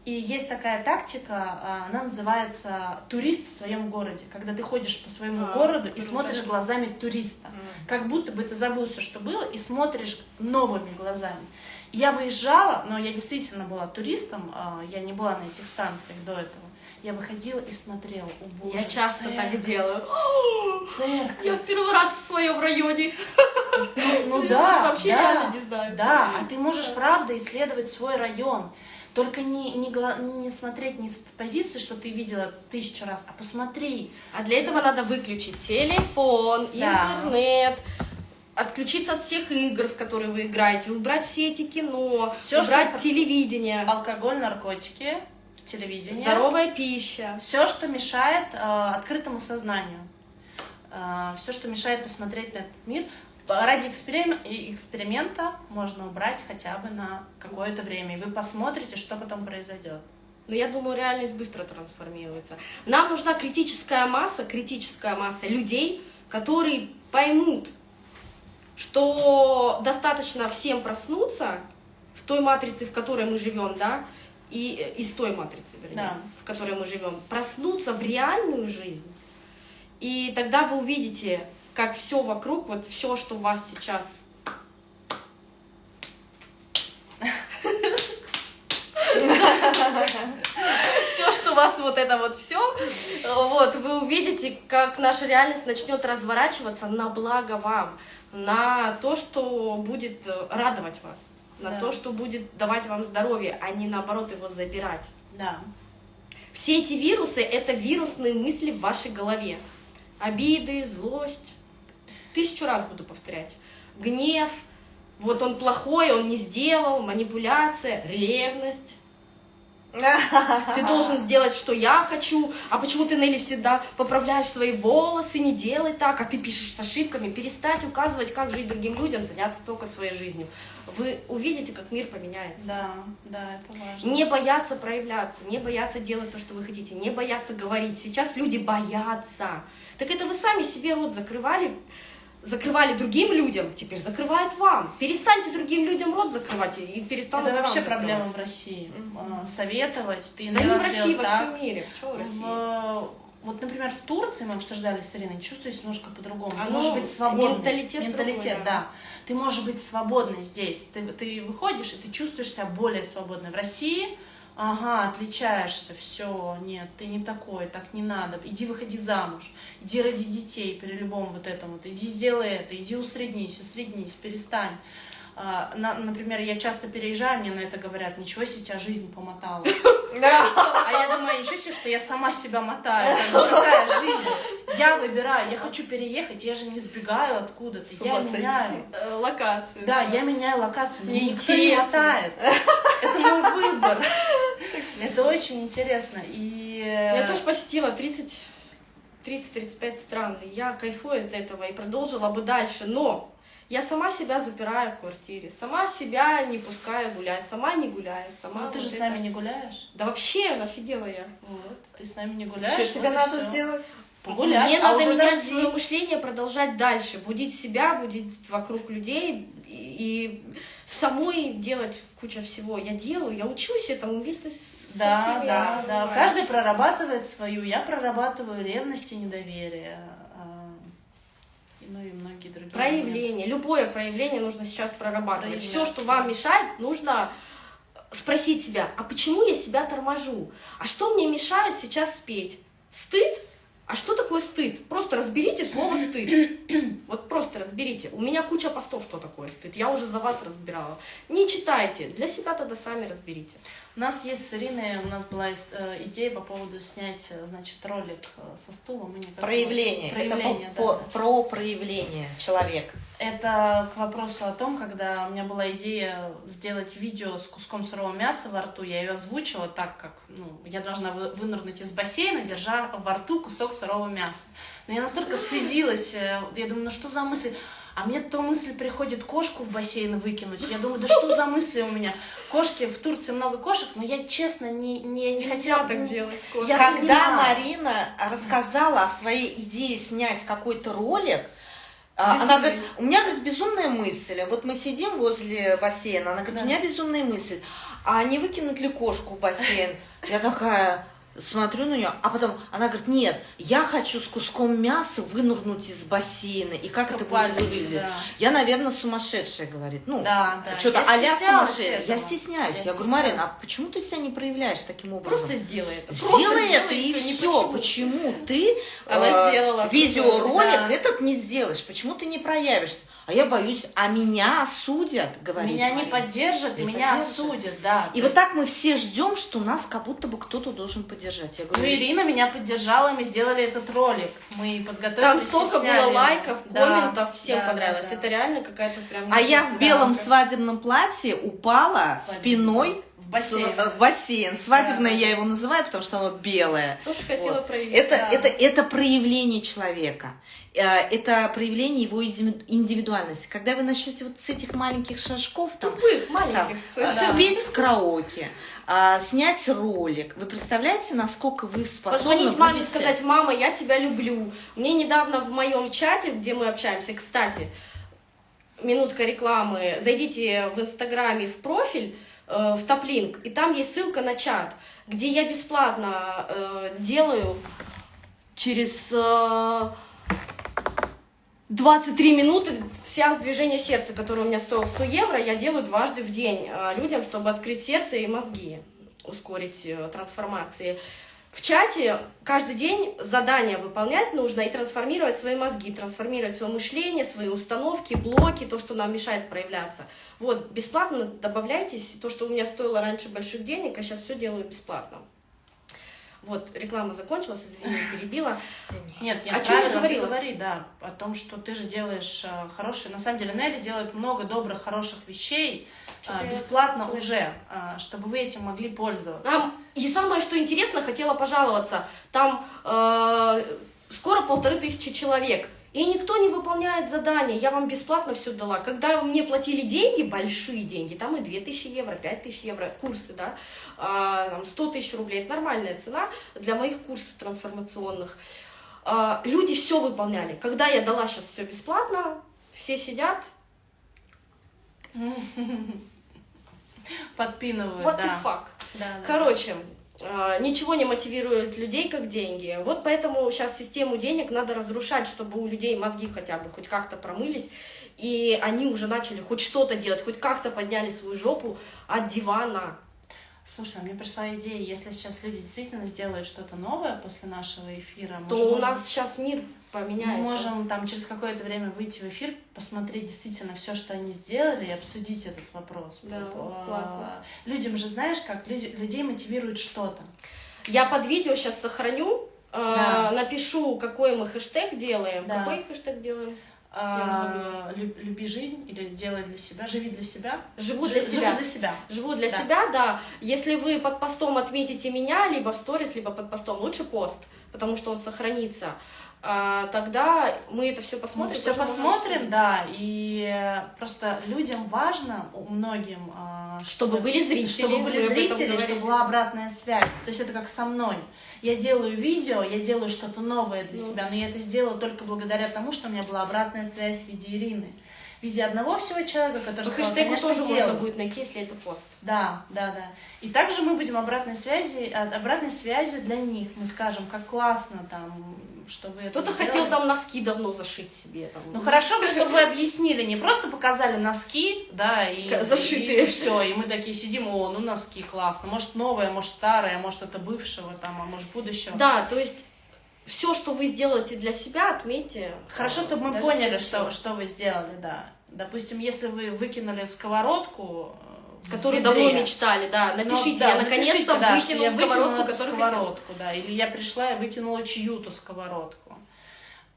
И есть такая тактика, а, она называется турист в своем городе, когда ты ходишь по своему А, городу и смотришь глазами туриста, Мгм. как будто бы ты забыл все, что было, и смотришь новыми глазами. Я выезжала, но я действительно была туристом, а, я не была на этих станциях до этого. Я выходила и смотрела, о боже, Я часто церковь, так делаю. Церковь. Я в первый раз в своем районе. Ну, ну *laughs* да, вообще да, реально не знаю. Да, а ты можешь правда исследовать свой район. Только не, не, не смотреть не с позиции, что ты видела тысячу раз, а посмотри. А для этого надо выключить телефон, Да. интернет, отключиться от всех игр, в которые вы играете, убрать все эти кино, Всё, убрать что- телевидение, Алкоголь, наркотики, телевидение. здоровая пища. Все, что мешает э, открытому сознанию. все, что мешает посмотреть на этот мир. Ради эксперим- и эксперимента можно убрать хотя бы на какое-то время. И вы посмотрите, что потом произойдет. Но я думаю, реальность быстро трансформируется. Нам нужна критическая масса, критическая масса людей, которые поймут, что достаточно всем проснуться в той матрице, в которой мы живем, да, и из той матрицы, вернее, Да. в которой мы живем, проснуться в реальную жизнь. И тогда вы увидите, как все вокруг, вот все, что у вас сейчас все, что у вас вот это вот все, вот, вы увидите, как наша реальность начнет разворачиваться на благо вам, на то, что будет э, радовать вас, на Да. то, что будет давать вам здоровье, а не наоборот его забирать. Да. Все эти вирусы — это вирусные мысли в вашей голове. Обиды, злость. Тысячу раз буду повторять. Гнев, вот он плохой, он не сделал, манипуляция, ревность. *laughs* Ты должен сделать, что я хочу, а почему ты, Нелли, всегда поправляешь свои волосы, не делай так, а ты пишешь с ошибками, перестать указывать, как жить другим людям, заняться только своей жизнью. Вы увидите, как мир поменяется. Да, да, это важно. Не бояться проявляться, не бояться делать то, что вы хотите, не бояться говорить. Сейчас люди боятся. Так это вы сами себе рот закрывали, закрывали другим людям, теперь закрывают вам. Перестаньте другим людям рот закрывать и- перестанут Это вообще закрывать. проблема в России. А, Советовать, ты Да не в России, во всем мире. Почему в России? В- Вот, например, в Турции мы обсуждали с Ириной, чувствуешь немножко по-другому. Ты можешь быть свободной. менталитет Менталитет, другой, да. да. Ты можешь быть свободной здесь. Ты, ты выходишь, и ты чувствуешь себя более свободной. В России, ага, отличаешься, все, нет, ты не такой, так не надо. Иди выходи замуж, иди ради детей при любом вот этом вот. Иди сделай это, иди усреднись, усреднись, перестань. А, на- например, я часто переезжаю, мне на это говорят, ничего себе, тебя жизнь помотала. *laughs* А я думаю, ничего себе, что я сама себя мотаю. Какая жизнь? Я выбираю, я хочу переехать, я же не сбегаю откуда-то. Я меняю. Э, Локацию. Да, я меняю локацию, мне никто не интересно. мотает. Это мой выбор. Это очень интересно. И Я тоже посетила 30 30-35 стран. Я кайфую от этого и продолжила бы дальше. Но я сама себя запираю в квартире, сама себя не пускаю гулять, сама не гуляю, сама. Ну, ты же вот с это. нами не гуляешь. Да вообще, офигела я. Вот. Ты с нами не гуляешь. Что вот тебе и надо всё. сделать? Погулять. Мне а надо менять дожди. свое мышление, продолжать дальше, будить себя, будить вокруг людей и, и самой делать куча всего. Я делаю, я учусь этому вместе с со Да, всеми, да, да. Каждый прорабатывает свою. Я прорабатываю ревность и недоверие. Ну и многие другие. Проявление, любое проявление нужно сейчас прорабатывать. Проявляться. Все, что вам мешает, нужно спросить себя, а почему я себя торможу? А что мне мешает сейчас спеть? Стыд? А что такое стыд? Просто разберите слово стыд. *coughs* Вот просто разберите. У меня куча постов, что такое стыд. Я уже за вас разбирала. Не читайте. Для себя тогда сами разберите. У нас есть с Ириной, у нас была э, идея по поводу снять, э, значит, ролик э, со стула. Мы не- Проявление. Проявление, Это да, по- да. по- про проявление человека. Это к вопросу о том, когда у меня была идея сделать видео с куском сырого мяса во рту, я ее озвучила так, как ну, я должна вы- вынырнуть из бассейна, держа во рту кусок сырого мяса. Но я настолько стыдилась, я думаю, ну что за мысль? А мне то мысль приходит кошку в бассейн выкинуть. Я думаю, да что за мысли у меня? Кошки, в Турции много кошек, но я честно не, не, не хотела так делать. Я Когда. Марина рассказала о своей идее снять какой-то ролик, а, она Безумный. говорит, у меня, говорит, безумная мысль. Вот мы сидим возле бассейна, она говорит, Да. у меня безумная мысль. А не выкинуть ли кошку в бассейн? Я такая смотрю на нее, а потом она говорит, нет, я хочу с куском мяса вынырнуть из бассейна. И как это будет выглядеть? да. Я, наверное, сумасшедшая, говорит. Ну, Да, да. что-то стеснялась сумасшедшая. Я стесняюсь. Я Я, говорю. Марина, а почему ты себя не проявляешь таким образом? Просто сделай это. Просто Сделай это и все. почему. Почему ты Она э, сделала. видеоролик Да. этот не сделаешь? Почему ты не проявишься? А я боюсь, а меня осудят, говорит Меня не поддержат Не меня поддержат. осудят, да. И вот так мы все ждем, что нас как будто бы кто-то должен поддержать. Я Ну, говорю, Ирина меня поддержала, мы сделали этот ролик. Мы подготовили, Там столько сняли. было лайков, Да, комментов, всем да, понравилось. да, да. Это реально какая-то прям... а я в Да. белом свадебном платье упала Свадебном. спиной В бассейн. с- бассейн. Свадебное Да, да. я его называю, потому что оно белое. Тоже хотела Вот. проявить. Это, да. это, это проявление человека. Э, Это проявление его индивидуальности. Когда вы начнете вот с этих маленьких шажков, там, Тупых, там, маленьких. совершенно. спеть в караоке, а, снять ролик, вы представляете, насколько вы способны Позвонить маме и сказать, мама, я тебя люблю. Мне недавно в моем чате, где мы общаемся, кстати, минутка рекламы, зайдите в Инстаграме в профиль, э, в топлинк, и там есть ссылка на чат, где я бесплатно э, делаю через э, 23 минуты сеанс движения сердца, который у меня стоил 100 евро, я делаю дважды в день э, людям, чтобы открыть сердце и мозги, ускорить э, трансформации. В чате каждый день задания выполнять нужно и трансформировать свои мозги, трансформировать свое мышление, свои установки, блоки, то, что нам мешает проявляться. Вот, бесплатно добавляйтесь, то, что у меня стоило раньше больших денег, а сейчас все делаю бесплатно. Вот, реклама закончилась, извини, перебила. Нет, нет, О чем я говорила? говори, да, о том, что ты же делаешь э, хорошие, на самом деле Нелли делает много добрых, хороших вещей э, я бесплатно слышу. уже, э, чтобы вы этим могли пользоваться. Там, и самое, что интересно, хотела пожаловаться, там э, скоро полторы тысячи человек, и никто не выполняет задания, я вам бесплатно все дала. Когда мне платили деньги, большие деньги, там и 2000 евро, 5000 евро, курсы, да, а, там 100 тысяч рублей, это нормальная цена для моих курсов трансформационных. А, люди все выполняли. Когда я дала сейчас все бесплатно, все сидят, *laughs* Подпинывают, вот да. the fuck. Да, да. Короче, ничего не мотивирует людей, как деньги. Вот поэтому сейчас систему денег надо разрушать, чтобы у людей мозги хотя бы хоть как-то промылись, и они уже начали хоть что-то делать, хоть как-то подняли свою жопу от дивана. Слушай, а мне пришла идея, если сейчас люди действительно сделают что-то новое после нашего эфира, То у нас сейчас мир мы поменяется. можем там через какое-то время выйти в эфир, посмотреть действительно все, что они сделали, и обсудить этот вопрос. Да, А, классно. Людям же, знаешь, как люди, людей мотивирует что-то. Я под видео сейчас сохраню, э, Да. напишу, какой мы хэштег делаем. Да. Какой хэштег делаем? А, люб- люби жизнь или делай для себя, живи для себя. Живу для Живи себя. для себя. Живу для Да. себя, да. Если вы под постом отметите меня, либо в сторис, либо под постом, лучше пост, потому что он сохранится. А, тогда мы это все Мы посмотрим. все тоже можем посмотрим, да, и э, просто людям важно, многим, а, Чтобы были зрители, чтобы были мы зрители, чтобы была обратная связь. То есть это как со мной. Я делаю видео, я делаю что-то новое для Ну. себя, но я это сделала только благодаря тому, что у меня была обратная связь в виде Ирины. В виде одного всего человека, который По сказал, хэштегу тоже делай. можно будет найти, если это пост. Да, да, да. И также мы будем обратной связи, а, обратной связью для них. Мы скажем, как классно там что вы Кто-то хотел там носки давно зашить себе. Там. Ну хорошо бы, что вы объяснили, не просто показали носки, да, и, зашитые. и, все, и мы такие сидим, о, ну носки классно, может новое, может старое, может это бывшего там, а может будущего. Да, то есть все, что вы сделаете для себя, отметьте. Хорошо, чтобы мы поняли, что, что вы сделали, да. Допустим, если вы выкинули сковородку, Которые давно мечтали, да. ну, Напишите, да, я наконец-то да, что выкинул я выкинула сковородку, которую хотела. сковородку, да, или я пришла и выкинула чью-то сковородку.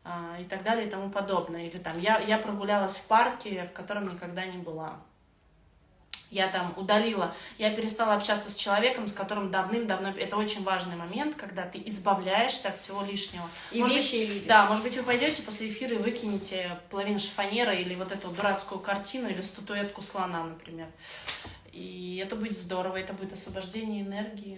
а, и так далее и тому подобное. Или там я, я прогулялась в парке, в котором никогда не была. Я там удалила, я перестала общаться с человеком, с которым давным-давно... Это очень важный момент, когда ты избавляешься от всего лишнего. И Может вещи, и люди. Да, может быть, вы пойдете после эфира и выкинете половину шифонера или вот эту дурацкую картину или статуэтку слона, например. И это будет здорово, это будет освобождение энергии.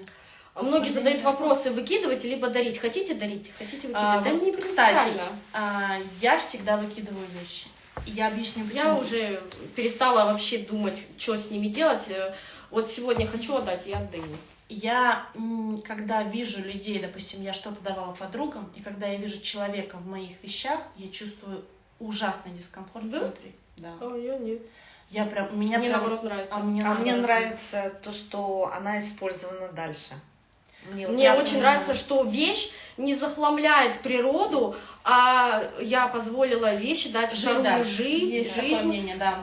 А Многие задают вопросы, выкидывать либо дарить. Хотите дарить, хотите выкидывать? А, да вот, не кстати, а, я всегда выкидываю вещи. Я объясню, почему. Я уже перестала вообще думать, что с ними делать. Э, Вот сегодня хочу отдать, я отдаю. Я, когда вижу людей, допустим, я что-то давала подругам, и когда я вижу человека в моих вещах, я чувствую ужасный дискомфорт Да? внутри. Да. А я нет. Я прям, меня Мне прям- наоборот нравится. А мне, А мне нравится то, что она использована дальше. Мне, Мне я очень нравится, что вещь не захламляет природу, а я позволила вещи дать Жить, вторую да. жизнь. Есть жизнь. да.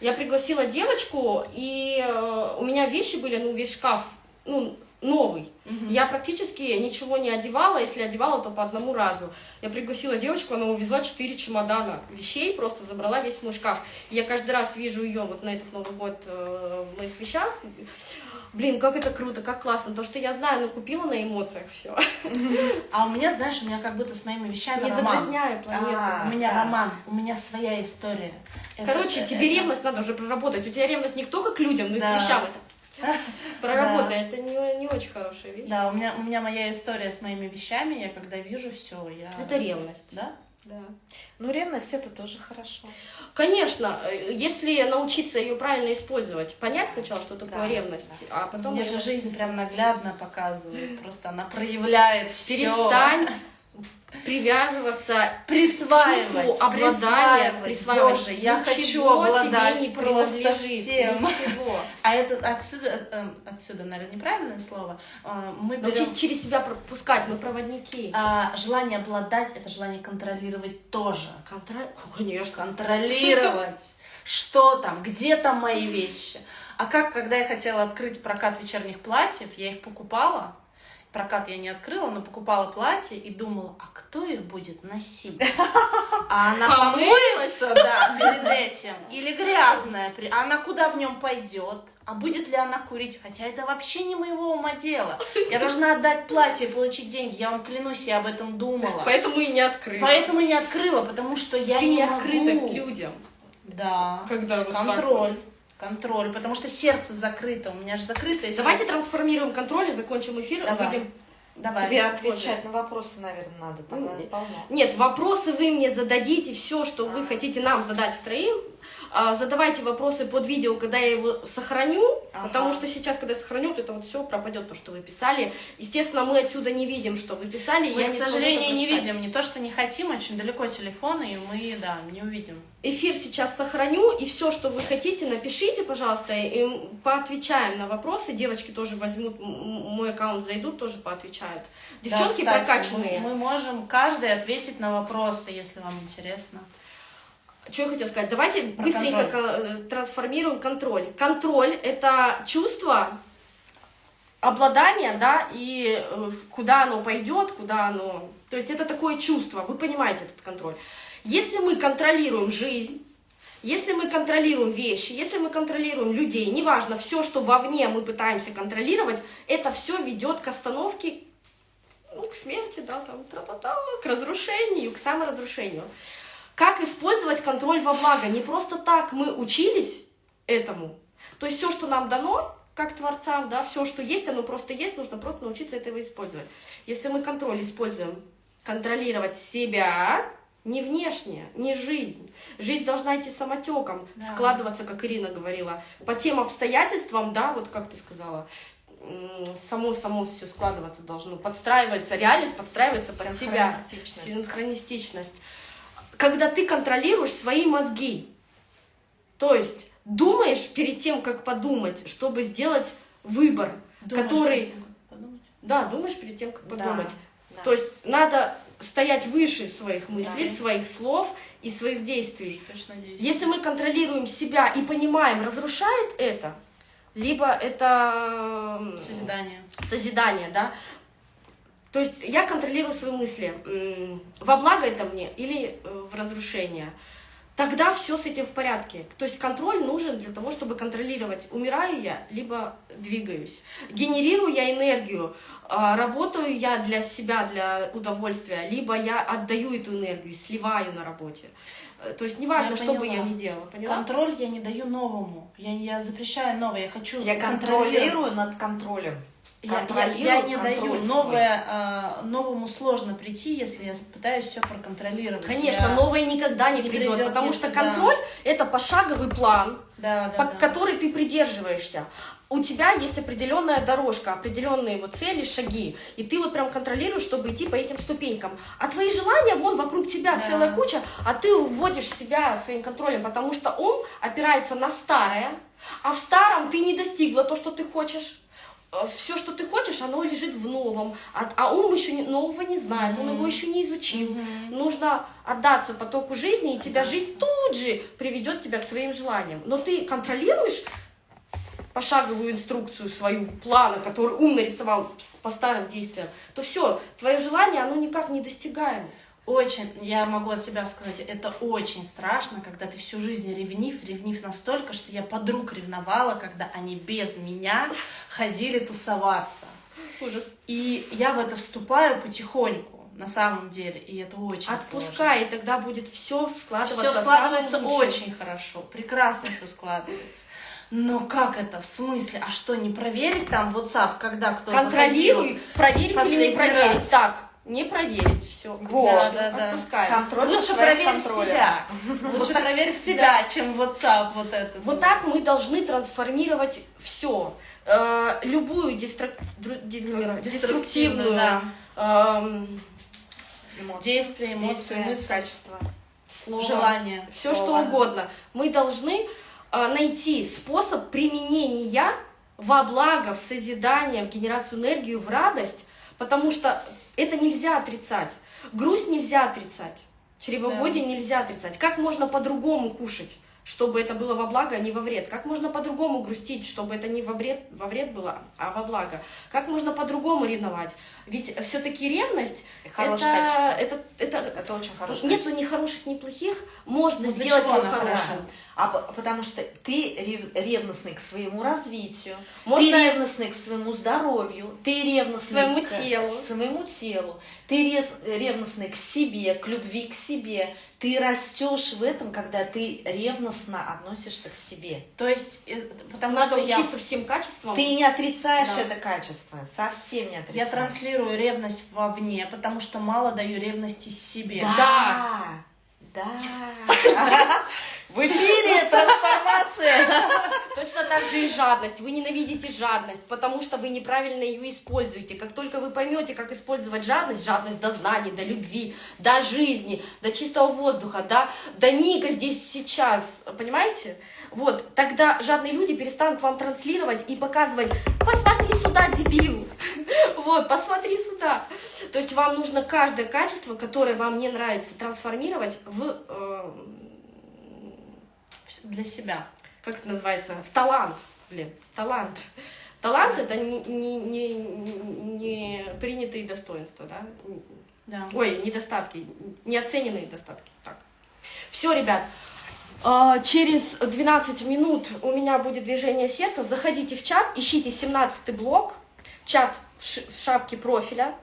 Я пригласила девочку, и э, у меня вещи были, ну, весь шкаф, ну, новый. Мгм. Я практически ничего не одевала, если одевала, то по одному разу. Я пригласила девочку, она увезла 4 чемодана вещей, просто забрала весь мой шкаф. И я каждый раз вижу ее вот на этот Новый год э, в моих вещах. Блин, как это круто, как классно, потому что я знаю, ну, купила на эмоциях все. А у меня, знаешь, у меня как будто с моими вещами Не роман. загрязняю планету. А, У меня да. роман, у меня своя история. Короче, это- тебе это- ревность надо уже проработать. У тебя ревность не только к людям, но и Да. к вещам. Это *laughs* проработай, это не, не очень хорошая вещь. Да, у меня, у меня моя история с моими вещами, я когда вижу все, я... Это ревность. Да? Да. Ну, ревность это тоже хорошо. Конечно, э, если научиться ее правильно использовать, понять сначала, что такое Да, ревность, а потом... Мне же жизнь прям наглядно показывает, просто она проявляет все. Перестань привязываться Присваивать, чувству обладания, присваивать. присваивать. Боже, я Ничего хочу обладать не просто всем. Ничего. А это отсюда, э, отсюда, наверное, неправильное слово. Э, Мы берем... Научись через себя пропускать, мы проводники. А, желание обладать это желание контролировать тоже. Контроль... Конечно. Контролировать. Что там, где там мои вещи. А как, когда я хотела открыть прокат вечерних платьев, я их покупала. Прокат я не открыла, но покупала платье и думала, а кто их будет носить? А она Помылась? помоется, да, перед этим. Или грязная. А она куда в нем пойдет? А будет ли она курить? Хотя это вообще не моего ума дело. Я должна отдать платье и получить деньги. Я вам клянусь, я об этом думала. Поэтому и не открыли. Поэтому не открыла, потому что я Ты не не могу. открыта к людям. Да. Когда вот так контроль. вот. Контроль, потому что сердце закрыто, у меня же закрытое Давайте сердце. трансформируем контроль и закончим эфир. Давай. Выйдем. Давай. Тебе отвечать на вопросы, наверное, надо. Ну, не полно. Нет, вопросы вы мне зададите, все, что вы хотите нам задать втроим. А, Задавайте вопросы под видео, когда я его сохраню, Ага. потому что сейчас, когда я сохраню, вот это вот все пропадет, то, что вы писали. Естественно, мы отсюда не видим, что вы писали. Мы, я к сожалению, не видим. Не то, что не хотим, очень далеко телефоны, и мы, да, не увидим. Эфир сейчас сохраню, и все, что вы хотите, напишите, пожалуйста, и поотвечаем на вопросы. Девочки тоже возьмут мой аккаунт, зайдут, тоже поотвечают. Девчонки Да, кстати, прокачанные. Мы, мы можем каждый ответить на вопросы, если вам интересно. Что я хотела сказать? Давайте Про быстренько контроль. ко- э, трансформируем контроль. Контроль – это чувство обладания, да, и э, куда оно пойдет, куда оно... То есть это такое чувство, вы понимаете этот контроль. Если мы контролируем жизнь, если мы контролируем вещи, если мы контролируем людей, неважно, все, что вовне мы пытаемся контролировать, это все ведет к остановке, ну, к смерти, да, там, тра-та-та, к разрушению, к саморазрушению. Как использовать контроль во благо? Не просто так мы учились этому. То есть все, что нам дано, как творцам, да, все, что есть, оно просто есть, нужно просто научиться этого использовать. Если мы контроль используем, контролировать себя, не внешне, не жизнь. Жизнь должна идти самотеком, Да. складываться, как Ирина говорила, по тем обстоятельствам, да, вот как ты сказала, м, само само все складываться должно, подстраивается, реальность подстраивается под себя. Синхронистичность. Когда ты контролируешь свои мозги. То есть думаешь перед тем, как подумать, чтобы сделать выбор, Думаешь, который... перед тем, как подумать? Да, думаешь перед тем, как Да, подумать. да. То есть надо стоять выше своих мыслей, Да. своих слов и своих действий. Точно. Если мы контролируем себя и понимаем, разрушает это, либо это Созидание. созидание, да. То есть я контролирую свои мысли. Во благо это мне или э, в разрушение. Тогда все с этим в порядке. То есть контроль нужен для того, чтобы контролировать, умираю я, либо двигаюсь. Генерирую я энергию, а, работаю я для себя, для удовольствия, либо я отдаю эту энергию, сливаю на работе. Э, То есть неважно, Я что бы я поняла. ни делала, поняла? Контроль я не даю новому. Я, я запрещаю новое. Я хочу Я контролировать. контролирую над контролем. Я, я- Контролирую я не даю. Новое, а, новому сложно прийти, если я пытаюсь все проконтролировать. Конечно, Я- новое никогда не, не придет, придет, потому что да. контроль это пошаговый план, Да, да, по да. который ты придерживаешься. У тебя есть определенная дорожка, определенные вот цели, шаги, и ты вот прям контролируешь, чтобы идти по этим ступенькам. А твои желания, вон вокруг тебя Да. целая куча, а ты уводишь себя своим контролем, потому что он опирается на старое, а в старом ты не достигла то, что ты хочешь. Все, что ты хочешь, оно лежит в новом, а, а ум еще не- нового не знает, он его еще не изучил. Нужно отдаться потоку жизни, и тебя жизнь тут же приведет тебя к твоим желаниям. Но ты контролируешь пошаговую инструкцию свою, плана, который ум нарисовал по старым действиям, то все, твое желание, оно никак не достигаемо. Очень, я могу от себя сказать, это очень страшно, когда ты всю жизнь ревнив, ревнив настолько, что я подруг ревновала, когда они без меня ходили тусоваться. Ужас. И я в это вступаю потихоньку, на самом деле, и это очень Отпускай, и тогда будет все складываться Все складывается очень хорошо, прекрасно все складывается. Но как это? В смысле? А что, не проверить там WhatsApp, когда кто Контролируй, заходил? проверить или не проверить. раз. Так, не проверить, все. Вот. Да, да, да. Отпускай. Контроль Лучше проверь контролем. себя. Лучше проверь себя, чем WhatsApp вот этот. Вот так мы должны трансформировать все. любую дру- ди- деструктивную эм, эмоции, Действия, мысли, качество. слово, желание. все что угодно. Мы должны э, найти способ применения во благо, в созидание, в генерацию энергии, в радость, потому что это нельзя отрицать. Грусть нельзя отрицать. Чревоводие нельзя отрицать. Как можно по-другому кушать, чтобы это было во благо, а не во вред? Как можно по-другому грустить, чтобы это не во вред, во вред было, а во благо? Как можно по-другому ревновать? Ведь все-таки ревность Хорошее это, качество. это, это, Это очень хорошее Нету качество. ни хороших, ни плохих. Можно Ну, сделать его хорошим. хорошая? А по- потому что ты рев- ревностный к своему развитию, Можно- ты ревностный к своему здоровью, ты ревностный Своему к, телу. к своему телу, ты рез- ревностный к себе, к любви к себе. Ты растешь в этом, когда ты ревностно относишься к себе. То есть, э, потому Надо что я, учиться всем качествам. Ты не отрицаешь Да. это качество, совсем не отрицаешь. я транслирую ревность вовне, потому что мало даю ревности себе. Да. Да. В эфире трансформация. *laughs* Точно так же и жадность. Вы ненавидите жадность, потому что вы неправильно ее используете. Как только вы поймете, как использовать жадность, жадность до знаний, до любви, до жизни, до чистого воздуха, до, до мига здесь сейчас, понимаете? Вот, тогда жадные люди перестанут вам транслировать и показывать, посмотри сюда, дебил, *laughs* вот, посмотри сюда. То есть вам нужно каждое качество, которое вам не нравится, трансформировать в, э, Для себя. как это называется, в талант, блин, талант. Талант это не, не, не, не принятые достоинства, да? Да. Ой, недостатки, неоцененные достатки. Так. Все, ребят, а, через 12 минут у меня будет движение сердца. Заходите в чат, ищите 17 блок, чат в шапке профиля.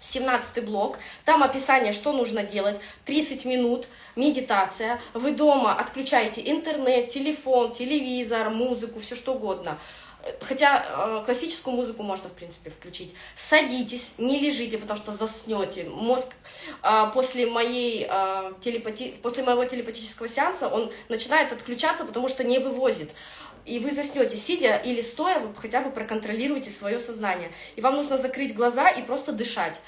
17 блок, там описание, что нужно делать, 30 минут, медитация, вы дома отключаете интернет, телефон, телевизор, музыку, все что угодно. Хотя э, классическую музыку можно, в принципе, включить. Садитесь, не лежите, потому что заснете. Мозг э, после, моей, э, телепати... после моего телепатического сеанса, он начинает отключаться, потому что не вывозит. И вы заснете сидя или стоя, вы хотя бы проконтролируете свое сознание. И вам нужно закрыть глаза и просто дышать.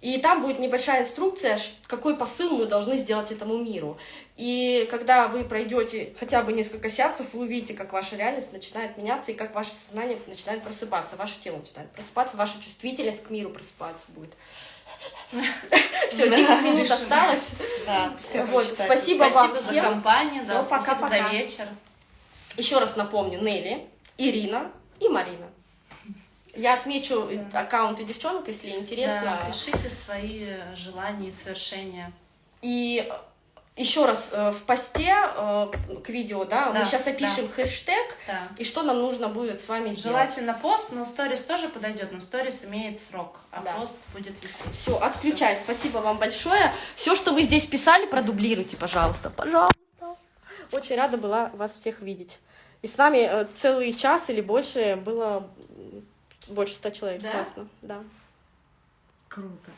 И там будет небольшая инструкция, какой посыл мы должны сделать этому миру. И когда вы пройдете хотя бы несколько сеансов, вы увидите, как ваша реальность начинает меняться, и как ваше сознание начинает просыпаться, ваше тело начинает просыпаться, ваша чувствительность к миру просыпаться будет. Все, 10 минут осталось. Спасибо вам Спасибо за всем. компанию, за вечер. Еще раз напомню, Нелли, Ирина и Марина. Я отмечу аккаунты девчонок, если интересно. Да, пишите свои э, желания и свершения. И еще раз э, в посте э, к видео, да, мы Да, сейчас опишем хэштег Да. и что нам нужно будет с вами сделать. Желательно пост, но сторис тоже подойдет, но сторис имеет срок, а Да. пост будет висеть. Все, отключай. Спасибо вам большое. Все, что вы здесь писали, продублируйте, пожалуйста. Пожалуйста. Очень рада была вас всех видеть. И с нами э, целый час или больше было больше ста человек. Да? Классно. Да. Круто.